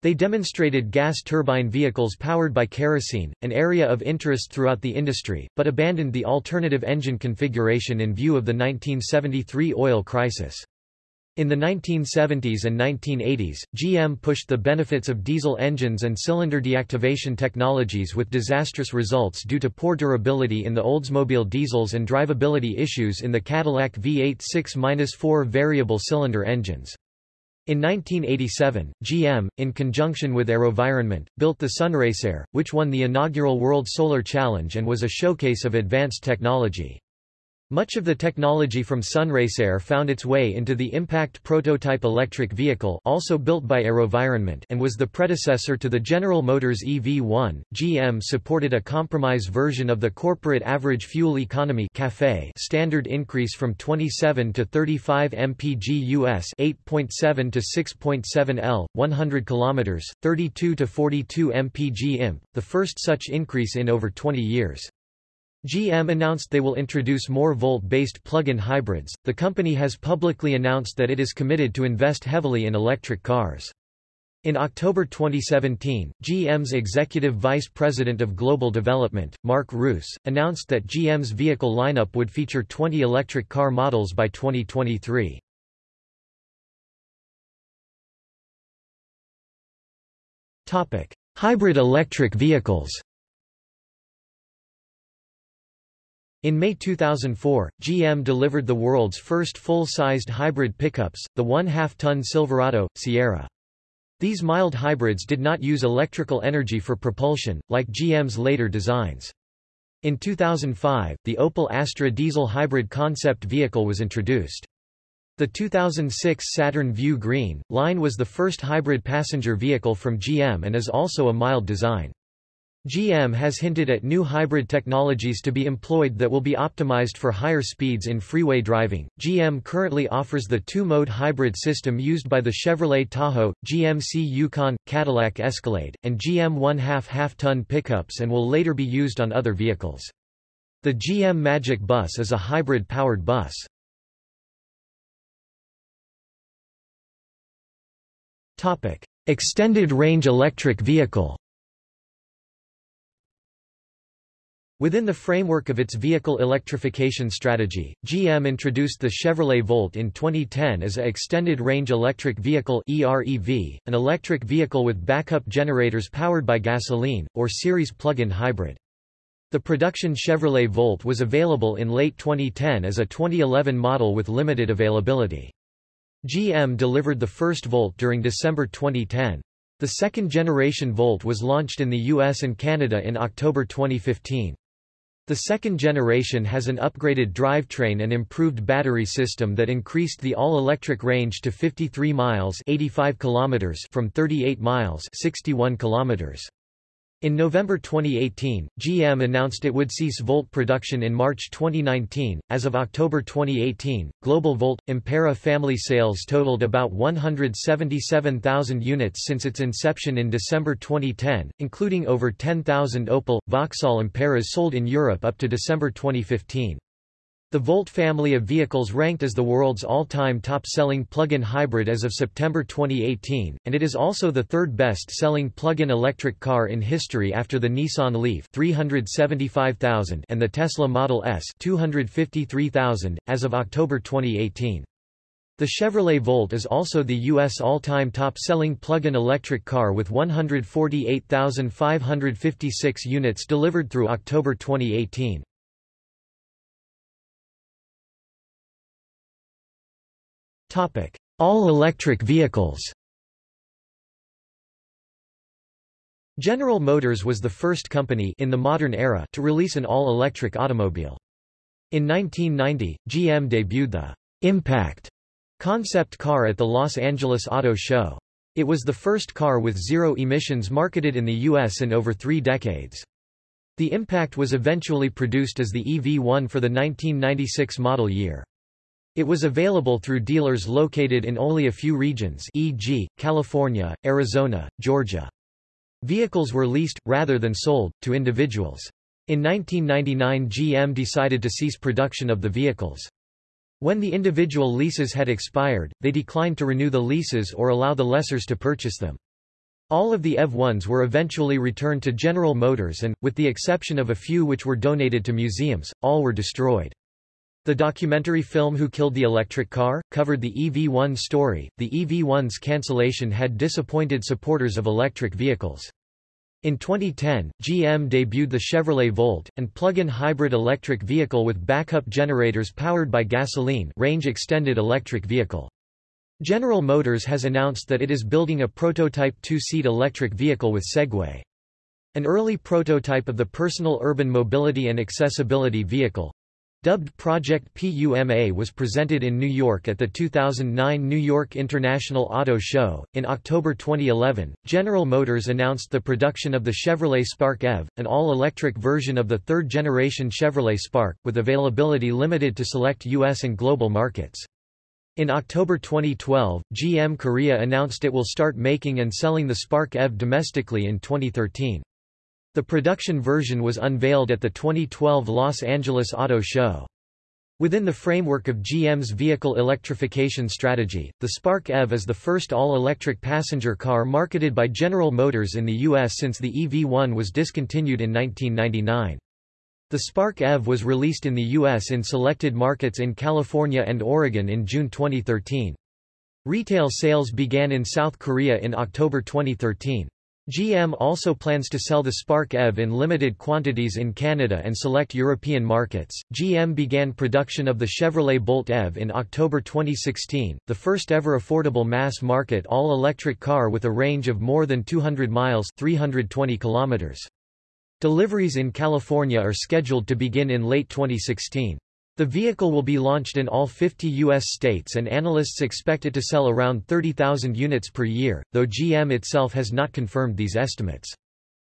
They demonstrated gas turbine vehicles powered by kerosene, an area of interest throughout the industry, but abandoned the alternative engine configuration in view of the 1973 oil crisis. In the 1970s and 1980s, GM pushed the benefits of diesel engines and cylinder deactivation technologies with disastrous results due to poor durability in the Oldsmobile diesels and drivability issues in the Cadillac V8 6-4 variable cylinder engines. In 1987, GM, in conjunction with AeroVironment, built the Sunraycer, which won the inaugural World Solar Challenge and was a showcase of advanced technology. Much of the technology from Sunraycer found its way into the Impact prototype electric vehicle also built by AeroVironment and was the predecessor to the General Motors EV1. GM supported a compromise version of the corporate average fuel economy CAFE standard increase from 27 to 35 mpg US 8.7 to 6.7 L 100 km 32 to 42 mpg imp, the first such increase in over 20 years. GM announced they will introduce more Volt-based plug-in hybrids. The company has publicly announced that it is committed to invest heavily in electric cars. In October 2017, GM's executive vice president of global development, Mark Reuss, announced that GM's vehicle lineup would feature 20 electric car models by 2023. Topic: Hybrid electric vehicles. In May 2004, GM delivered the world's first full-sized hybrid pickups, the one-half-ton Silverado, Sierra. These mild hybrids did not use electrical energy for propulsion, like GM's later designs. In 2005, the Opel Astra diesel hybrid concept vehicle was introduced. The 2006 Saturn Vue Green line was the first hybrid passenger vehicle from GM and is also a mild design. GM has hinted at new hybrid technologies to be employed that will be optimized for higher speeds in freeway driving. GM currently offers the two-mode hybrid system used by the Chevrolet Tahoe, GMC Yukon, Cadillac Escalade, and GM one-half half-ton pickups and will later be used on other vehicles. The GM Magic Bus is a hybrid-powered bus. Topic: Extended range electric vehicle Within the framework of its vehicle electrification strategy, GM introduced the Chevrolet Volt in 2010 as a extended-range electric vehicle EREV, an electric vehicle with backup generators powered by gasoline, or series plug-in hybrid. The production Chevrolet Volt was available in late 2010 as a 2011 model with limited availability. GM delivered the first Volt during December 2010. The second-generation Volt was launched in the US and Canada in October 2015. The second generation has an upgraded drivetrain and improved battery system that increased the all-electric range to 53 miles 85 kilometers from 38 miles 61 kilometers. In November 2018, GM announced it would cease Volt production in March 2019. As of October 2018, global Volt Ampera family sales totaled about 177,000 units since its inception in December 2010, including over 10,000 Opel Vauxhall Amperas sold in Europe up to December 2015. The Volt family of vehicles ranked as the world's all-time top-selling plug-in hybrid as of September 2018, and it is also the third best-selling plug-in electric car in history after the Nissan Leaf 375,000 and the Tesla Model S 253,000, as of October 2018. The Chevrolet Volt is also the U.S. all-time top-selling plug-in electric car with 148,556 units delivered through October 2018. All-electric vehicles General Motors was the first company in the modern era to release an all-electric automobile. In 1990, GM debuted the Impact concept car at the Los Angeles Auto Show. It was the first car with zero emissions marketed in the U.S. in over three decades. The Impact was eventually produced as the EV1 for the 1996 model year. It was available through dealers located in only a few regions e.g., California, Arizona, Georgia. Vehicles were leased, rather than sold, to individuals. In 1999 GM decided to cease production of the vehicles. When the individual leases had expired, they declined to renew the leases or allow the lessors to purchase them. All of the EV1s were eventually returned to General Motors and, with the exception of a few which were donated to museums, all were destroyed. The documentary film Who Killed the Electric Car? covered the EV1 story. The EV1's cancellation had disappointed supporters of electric vehicles. In 2010, GM debuted the Chevrolet Volt, an plug-in hybrid electric vehicle with backup generators powered by gasoline range-extended electric vehicle. General Motors has announced that it is building a prototype two-seat electric vehicle with Segway. An early prototype of the Personal Urban Mobility and Accessibility Vehicle, Dubbed Project PUMA was presented in New York at the 2009 New York International Auto Show. In October 2011, General Motors announced the production of the Chevrolet Spark EV, an all-electric version of the third-generation Chevrolet Spark, with availability limited to select U.S. and global markets. In October 2012, GM Korea announced it will start making and selling the Spark EV domestically in 2013. The production version was unveiled at the 2012 Los Angeles Auto Show. Within the framework of GM's vehicle electrification strategy, the Spark EV is the first all-electric passenger car marketed by General Motors in the U.S. since the EV1 was discontinued in 1999. The Spark EV was released in the U.S. in selected markets in California and Oregon in June 2013. Retail sales began in South Korea in October 2013. GM also plans to sell the Spark EV in limited quantities in Canada and select European markets. GM began production of the Chevrolet Bolt EV in October 2016, the first ever affordable mass market all electric car with a range of more than 200 miles, 320 kilometers. Deliveries in California are scheduled to begin in late 2016. The vehicle will be launched in all 50 U.S. states and analysts expect it to sell around 30,000 units per year, though GM itself has not confirmed these estimates.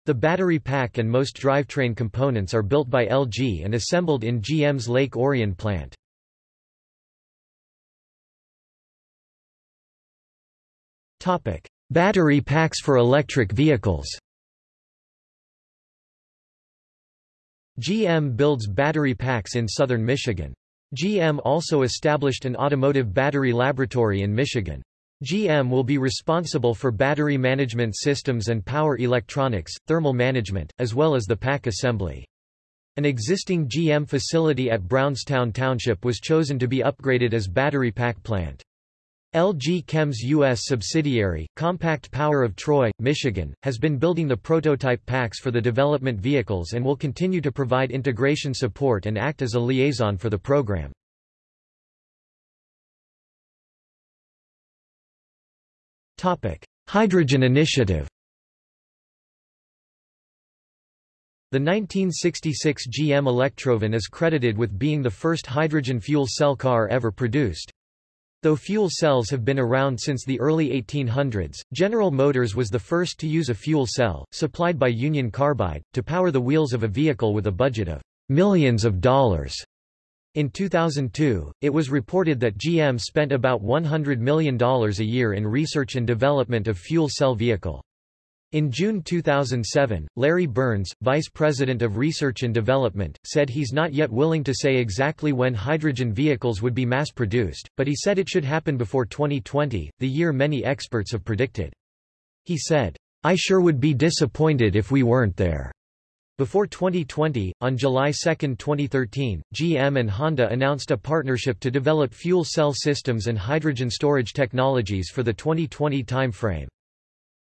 The battery pack and most drivetrain components are built by LG and assembled in GM's Lake Orion plant. Battery packs for electric vehicles GM builds battery packs in southern Michigan. GM also established an automotive battery laboratory in Michigan. GM will be responsible for battery management systems and power electronics, thermal management, as well as the pack assembly. An existing GM facility at Brownstown Township was chosen to be upgraded as battery pack plant. LG Chem's U.S. subsidiary, Compact Power of Troy, Michigan, has been building the prototype packs for the development vehicles and will continue to provide integration support and act as a liaison for the program. Hydrogen Initiative The 1966 GM Electrovan is credited with being the first hydrogen fuel cell car ever produced. Though fuel cells have been around since the early 1800s, General Motors was the first to use a fuel cell, supplied by Union Carbide, to power the wheels of a vehicle with a budget of millions of dollars. In 2002, it was reported that GM spent about $100 million a year in research and development of fuel cell vehicle. In June 2007, Larry Burns, Vice President of Research and Development, said he's not yet willing to say exactly when hydrogen vehicles would be mass-produced, but he said it should happen before 2020, the year many experts have predicted. He said, I sure would be disappointed if we weren't there. Before 2020, on July 2, 2013, GM and Honda announced a partnership to develop fuel cell systems and hydrogen storage technologies for the 2020 timeframe.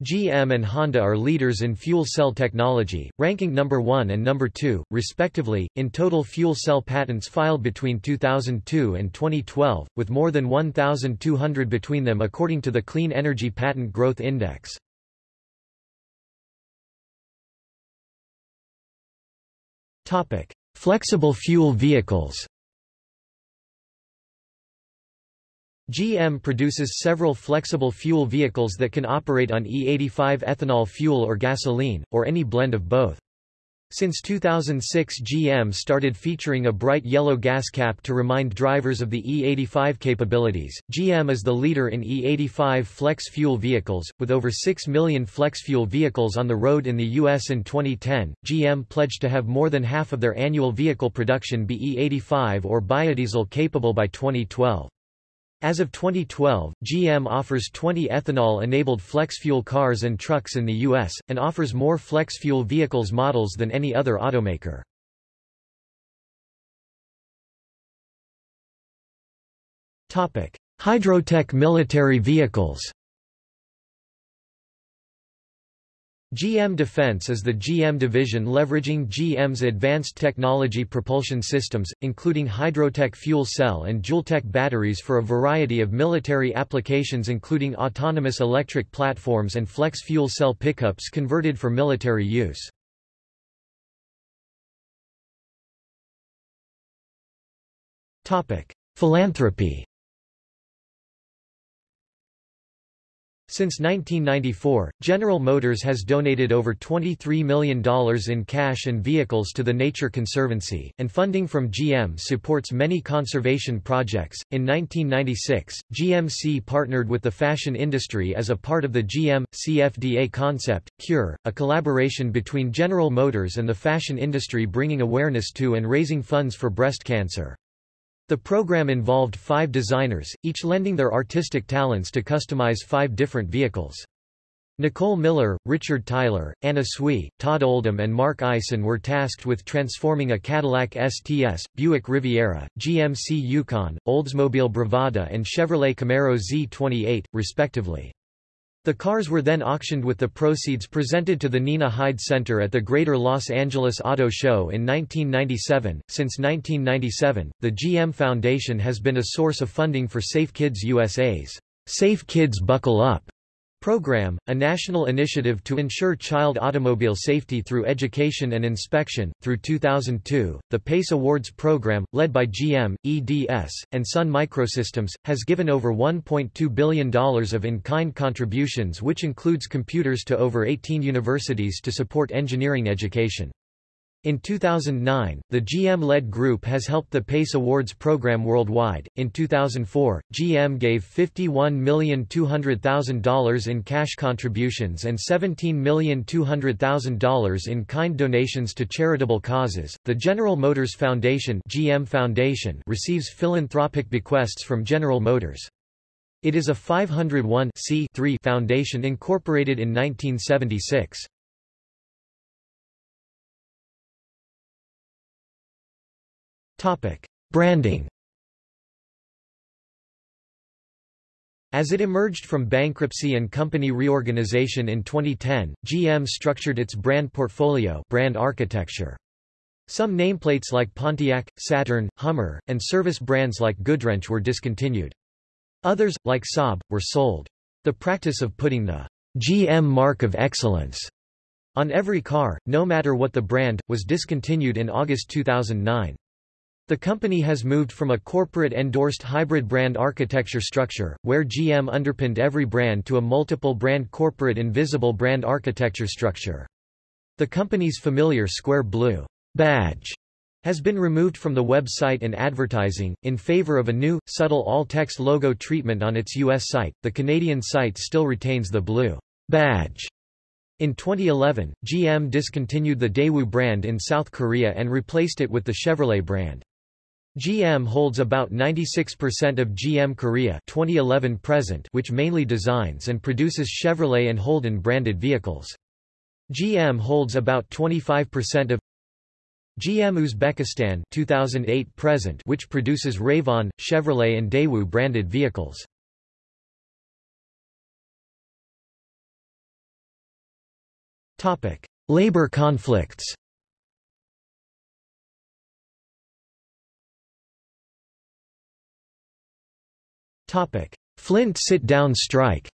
GM and Honda are leaders in fuel cell technology, ranking number 1 and number 2, respectively, in total fuel cell patents filed between 2002 and 2012, with more than 1,200 between them according to the Clean Energy Patent Growth Index. Flexible fuel vehicles GM produces several flexible fuel vehicles that can operate on E85 ethanol fuel or gasoline, or any blend of both. Since 2006 GM started featuring a bright yellow gas cap to remind drivers of the E85 capabilities. GM is the leader in E85 flex fuel vehicles, with over 6 million flex fuel vehicles on the road in the U.S. in 2010. GM pledged to have more than half of their annual vehicle production be E85 or biodiesel capable by 2012. As of 2012, GM offers 20 ethanol-enabled flex-fuel cars and trucks in the U.S., and offers more flex-fuel vehicles models than any other automaker. Hydrotec military vehicles GM Defense is the GM division leveraging GM's advanced technology propulsion systems, including hydrotec fuel cell and Joultec batteries for a variety of military applications including autonomous electric platforms and flex fuel cell pickups converted for military use. Philanthropy Since 1994, General Motors has donated over $23 million in cash and vehicles to the Nature Conservancy, and funding from GM supports many conservation projects. In 1996, GMC partnered with the fashion industry as a part of the GM CFDA concept, Cure, a collaboration between General Motors and the fashion industry bringing awareness to and raising funds for breast cancer. The program involved five designers, each lending their artistic talents to customize five different vehicles. Nicole Miller, Richard Tyler, Anna Sui, Todd Oldham and Mark Eisen were tasked with transforming a Cadillac STS, Buick Riviera, GMC Yukon, Oldsmobile Bravada and Chevrolet Camaro Z28, respectively. The cars were then auctioned with the proceeds presented to the Nina Hyde Center at the Greater Los Angeles Auto Show in 1997. Since 1997, the GM Foundation has been a source of funding for Safe Kids USA's Safe Kids Buckle Up Program, a national initiative to ensure child automobile safety through education and inspection. Through 2002, the PACE Awards program, led by GM, EDS, and Sun Microsystems, has given over $1.2 billion of in-kind contributions which includes computers to over 18 universities to support engineering education. In 2009, the GM-led group has helped the PACE Awards program worldwide. In 2004, GM gave $51,200,000 in cash contributions and $17,200,000 in kind donations to charitable causes. The General Motors Foundation (GM Foundation) receives philanthropic bequests from General Motors. It is a 501 foundation incorporated in 1976. Topic: Branding. As it emerged from bankruptcy and company reorganization in 2010, GM structured its brand portfolio brand architecture. Some nameplates like Pontiac, Saturn, Hummer, and service brands like Goodwrench were discontinued. Others, like Saab, were sold. The practice of putting the GM mark of excellence on every car, no matter what the brand, was discontinued in August 2009. The company has moved from a corporate-endorsed hybrid brand architecture structure, where GM underpinned every brand to a multiple-brand corporate invisible brand architecture structure. The company's familiar square blue badge has been removed from the website and advertising, in favor of a new, subtle all-text logo treatment on its U.S. site. The Canadian site still retains the blue badge. In 2011, GM discontinued the Daewoo brand in South Korea and replaced it with the Chevrolet brand. GM holds about 96% of GM Korea 2011 present which mainly designs and produces Chevrolet and Holden branded vehicles. GM holds about 25% of GM Uzbekistan 2008 present which produces Ravon, Chevrolet and Daewoo branded vehicles. Topic: Labor conflicts. Topic: Flint sit-down strike.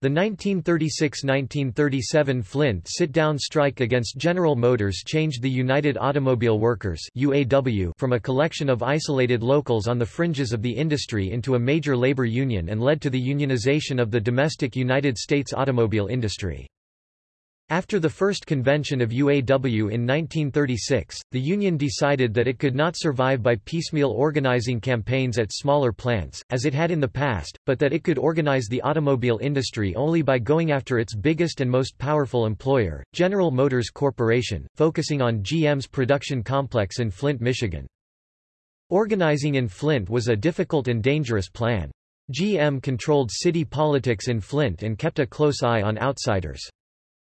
The 1936–1937 Flint sit-down strike against General Motors changed the United Automobile Workers UAW from a collection of isolated locals on the fringes of the industry into a major labor union and led to the unionization of the domestic United States automobile industry. After the first convention of UAW in 1936, the union decided that it could not survive by piecemeal organizing campaigns at smaller plants, as it had in the past, but that it could organize the automobile industry only by going after its biggest and most powerful employer, General Motors Corporation, focusing on GM's production complex in Flint, Michigan. Organizing in Flint was a difficult and dangerous plan. GM controlled city politics in Flint and kept a close eye on outsiders.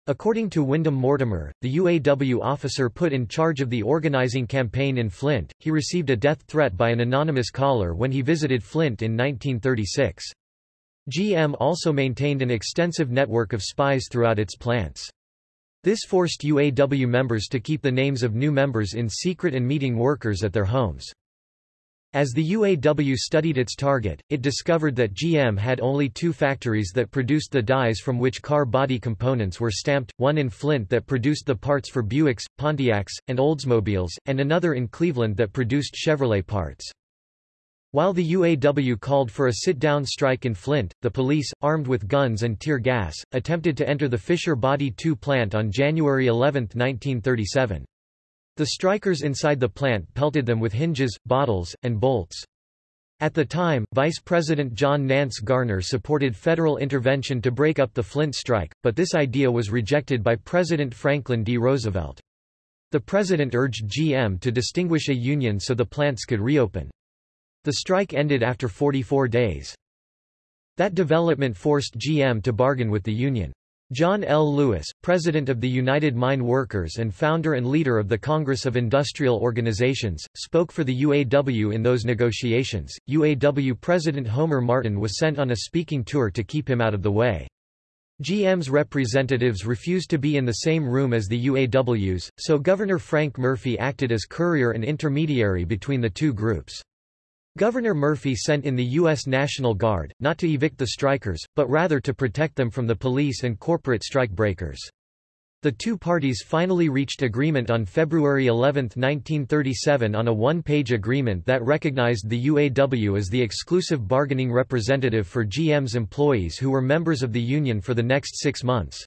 According to Wyndham Mortimer, the UAW officer put in charge of the organizing campaign in Flint, he received a death threat by an anonymous caller when he visited Flint in 1936. GM also maintained an extensive network of spies throughout its plants. This forced UAW members to keep the names of new members in secret and meeting workers at their homes. As the UAW studied its target, it discovered that GM had only two factories that produced the dies from which car body components were stamped, one in Flint that produced the parts for Buicks, Pontiacs, and Oldsmobiles, and another in Cleveland that produced Chevrolet parts. While the UAW called for a sit-down strike in Flint, the police, armed with guns and tear gas, attempted to enter the Fisher Body 2 plant on January 11, 1937. The strikers inside the plant pelted them with hinges, bottles, and bolts. At the time, Vice President John Nance Garner supported federal intervention to break up the Flint strike, but this idea was rejected by President Franklin D. Roosevelt. The president urged GM to distinguish a union so the plants could reopen. The strike ended after 44 days. That development forced GM to bargain with the union. John L. Lewis, president of the United Mine Workers and founder and leader of the Congress of Industrial Organizations, spoke for the UAW in those negotiations. UAW President Homer Martin was sent on a speaking tour to keep him out of the way. GM's representatives refused to be in the same room as the UAW's, so Governor Frank Murphy acted as courier and intermediary between the two groups. Governor Murphy sent in the U.S. National Guard, not to evict the strikers, but rather to protect them from the police and corporate strikebreakers. The two parties finally reached agreement on February 11, 1937 on a one-page agreement that recognized the UAW as the exclusive bargaining representative for GM's employees who were members of the union for the next six months.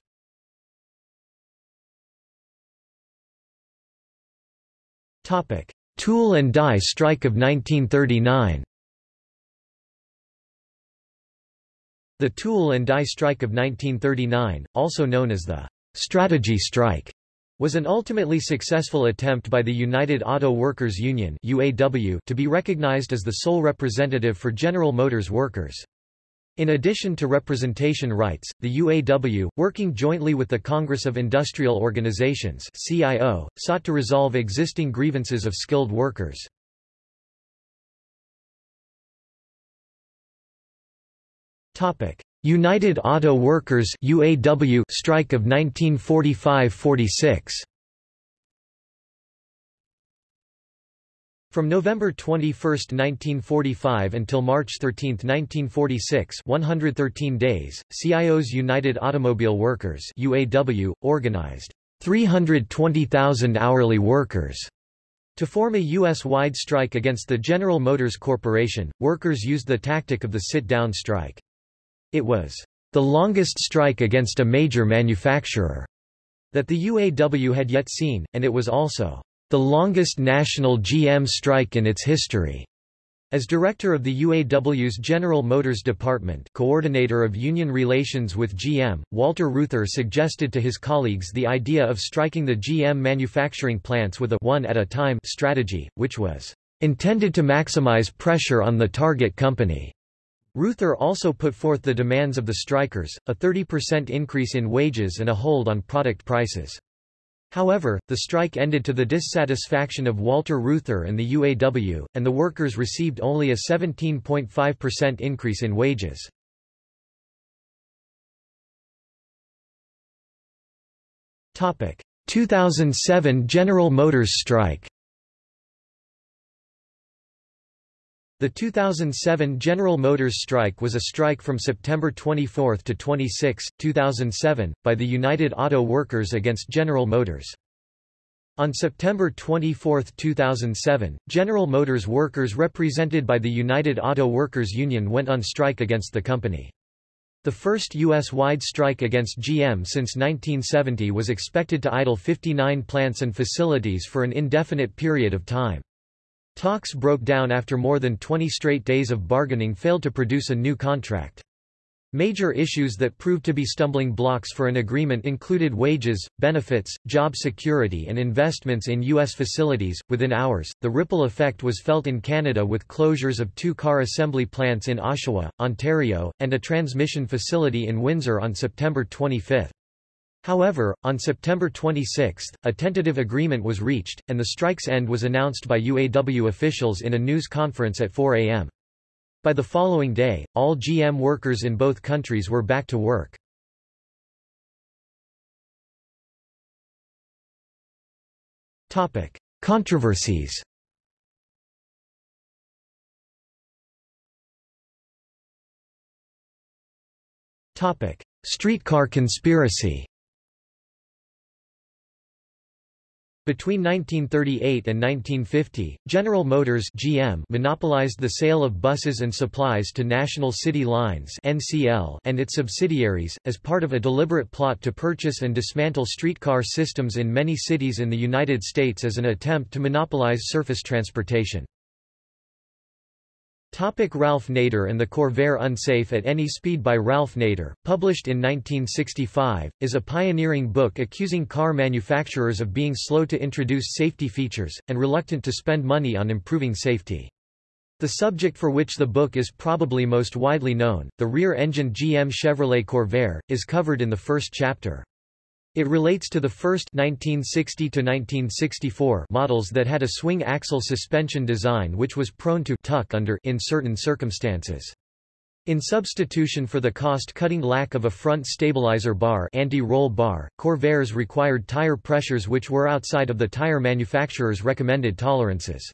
Tool and Die Strike of 1939 The Tool and Die Strike of 1939, also known as the Strategy Strike, was an ultimately successful attempt by the United Auto Workers Union UAW to be recognized as the sole representative for General Motors workers. In addition to representation rights, the UAW, working jointly with the Congress of Industrial Organizations CIO, sought to resolve existing grievances of skilled workers. United Auto Workers UAW strike of 1945–46 From November 21, 1945 until March 13, 1946 113 days, CIO's United Automobile Workers UAW, organized 320,000 hourly workers to form a U.S.-wide strike against the General Motors Corporation. Workers used the tactic of the sit-down strike. It was the longest strike against a major manufacturer that the UAW had yet seen, and it was also the longest national GM strike in its history. As director of the UAW's General Motors Department coordinator of union relations with GM, Walter Reuther suggested to his colleagues the idea of striking the GM manufacturing plants with a one-at-a-time strategy, which was intended to maximize pressure on the target company. Reuther also put forth the demands of the strikers, a 30% increase in wages and a hold on product prices. However, the strike ended to the dissatisfaction of Walter Reuther and the UAW, and the workers received only a 17.5% increase in wages. Topic: 2007 General Motors strike. The 2007 General Motors strike was a strike from September 24 to 26, 2007, by the United Auto Workers against General Motors. On September 24, 2007, General Motors workers represented by the United Auto Workers Union went on strike against the company. The first U.S.-wide strike against GM since 1970 was expected to idle 59 plants and facilities for an indefinite period of time. Talks broke down after more than 20 straight days of bargaining failed to produce a new contract. Major issues that proved to be stumbling blocks for an agreement included wages, benefits, job security, and investments in U.S. facilities. Within hours, the ripple effect was felt in Canada with closures of two car assembly plants in Oshawa, Ontario, and a transmission facility in Windsor on September 25. However, on September 26, a tentative agreement was reached, and the strike's end was announced by UAW officials in a news conference at 4 a.m. By the following day, all GM workers in both countries were back to work. Controversies Streetcar conspiracy Between 1938 and 1950, General Motors (GM) monopolized the sale of buses and supplies to National City Lines (NCL) and its subsidiaries as part of a deliberate plot to purchase and dismantle streetcar systems in many cities in the United States as an attempt to monopolize surface transportation. Topic Ralph Nader and the Corvair Unsafe at Any Speed by Ralph Nader, published in 1965, is a pioneering book accusing car manufacturers of being slow to introduce safety features, and reluctant to spend money on improving safety. The subject for which the book is probably most widely known, the rear-engine GM Chevrolet Corvair, is covered in the first chapter. It relates to the first 1960 to 1964 models that had a swing axle suspension design which was prone to tuck under in certain circumstances. In substitution for the cost-cutting lack of a front stabilizer bar anti-roll bar, Corvairs required tire pressures which were outside of the tire manufacturer's recommended tolerances.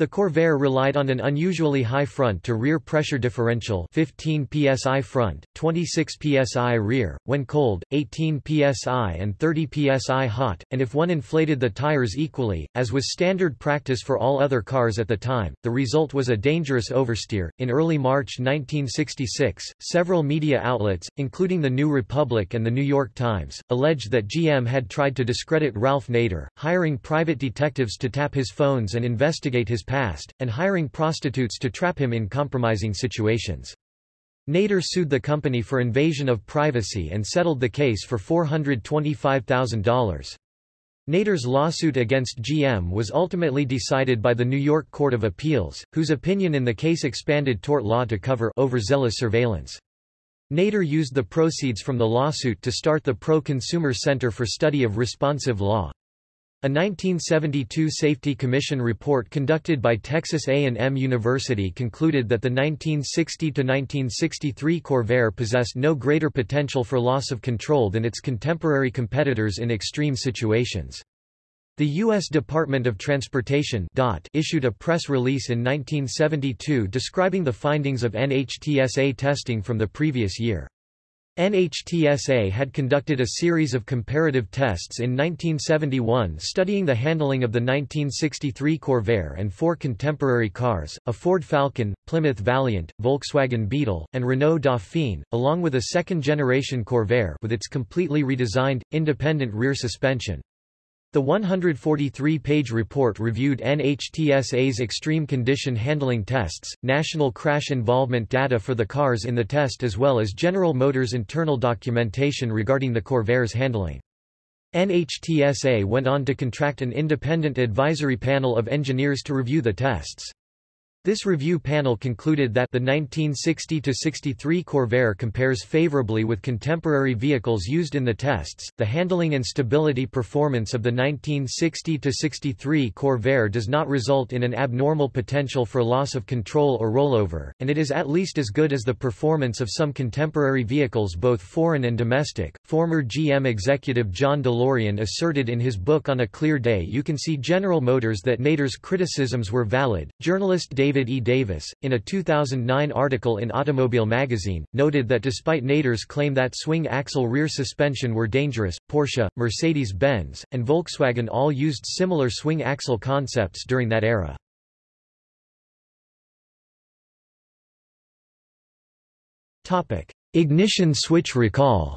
The Corvair relied on an unusually high front-to-rear pressure differential 15 psi front, 26 psi rear, when cold, 18 psi and 30 psi hot, and if one inflated the tires equally, as was standard practice for all other cars at the time, the result was a dangerous oversteer. In early March 1966, several media outlets, including the New Republic and the New York Times, alleged that GM had tried to discredit Ralph Nader, hiring private detectives to tap his phones and investigate his past, and hiring prostitutes to trap him in compromising situations. Nader sued the company for invasion of privacy and settled the case for $425,000. Nader's lawsuit against GM was ultimately decided by the New York Court of Appeals, whose opinion in the case expanded tort law to cover overzealous surveillance. Nader used the proceeds from the lawsuit to start the Pro-Consumer Center for Study of Responsive Law. A 1972 Safety Commission report conducted by Texas A&M University concluded that the 1960–1963 Corvair possessed no greater potential for loss of control than its contemporary competitors in extreme situations. The U.S. Department of Transportation issued a press release in 1972 describing the findings of NHTSA testing from the previous year. NHTSA had conducted a series of comparative tests in 1971 studying the handling of the 1963 Corvair and four contemporary cars, a Ford Falcon, Plymouth Valiant, Volkswagen Beetle, and Renault Dauphine, along with a second-generation Corvair with its completely redesigned, independent rear suspension. The 143-page report reviewed NHTSA's extreme condition handling tests, national crash involvement data for the cars in the test as well as General Motors' internal documentation regarding the Corvair's handling. NHTSA went on to contract an independent advisory panel of engineers to review the tests. This review panel concluded that the 1960-63 Corvair compares favorably with contemporary vehicles used in the tests. The handling and stability performance of the 1960-63 Corvair does not result in an abnormal potential for loss of control or rollover, and it is at least as good as the performance of some contemporary vehicles both foreign and domestic. Former GM executive John DeLorean asserted in his book On a Clear Day You Can See General Motors that Nader's criticisms were valid. Journalist David David E. Davis, in a 2009 article in Automobile Magazine, noted that despite Nader's claim that swing axle rear suspension were dangerous, Porsche, Mercedes-Benz, and Volkswagen all used similar swing axle concepts during that era. Ignition switch recall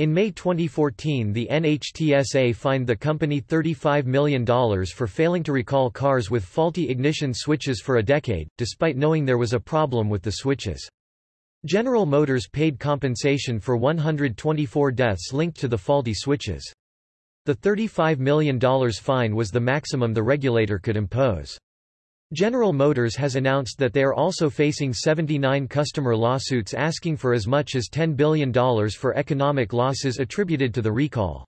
In May 2014 the NHTSA fined the company $35 million for failing to recall cars with faulty ignition switches for a decade, despite knowing there was a problem with the switches. General Motors paid compensation for 124 deaths linked to the faulty switches. The $35 million fine was the maximum the regulator could impose. General Motors has announced that they are also facing 79 customer lawsuits asking for as much as $10 billion for economic losses attributed to the recall.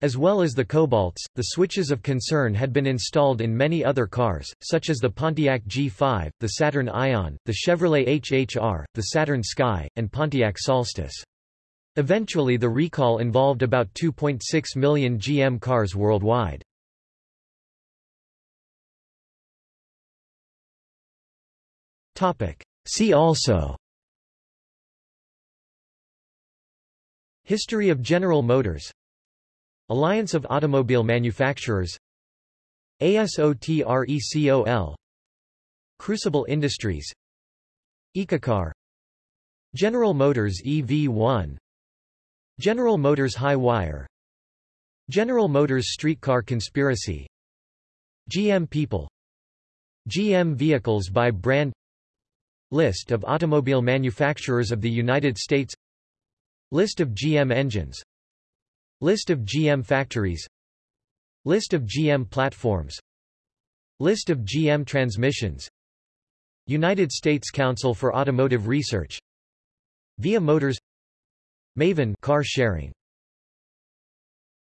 As well as the Cobalts, the switches of concern had been installed in many other cars, such as the Pontiac G5, the Saturn Ion, the Chevrolet HHR, the Saturn Sky, and Pontiac Solstice. Eventually the recall involved about 2.6 million GM cars worldwide. Topic. See also. History of General Motors. Alliance of Automobile Manufacturers. ASOTRECOL Crucible Industries. Ecocar. General Motors EV1 General Motors Hy-Wire. General Motors Streetcar Conspiracy. GM People. GM Vehicles by Brand List of automobile manufacturers of the United States. List of GM engines. List of GM factories. List of GM platforms. List of GM transmissions. United States Council for Automotive Research. Via Motors. Maven car sharing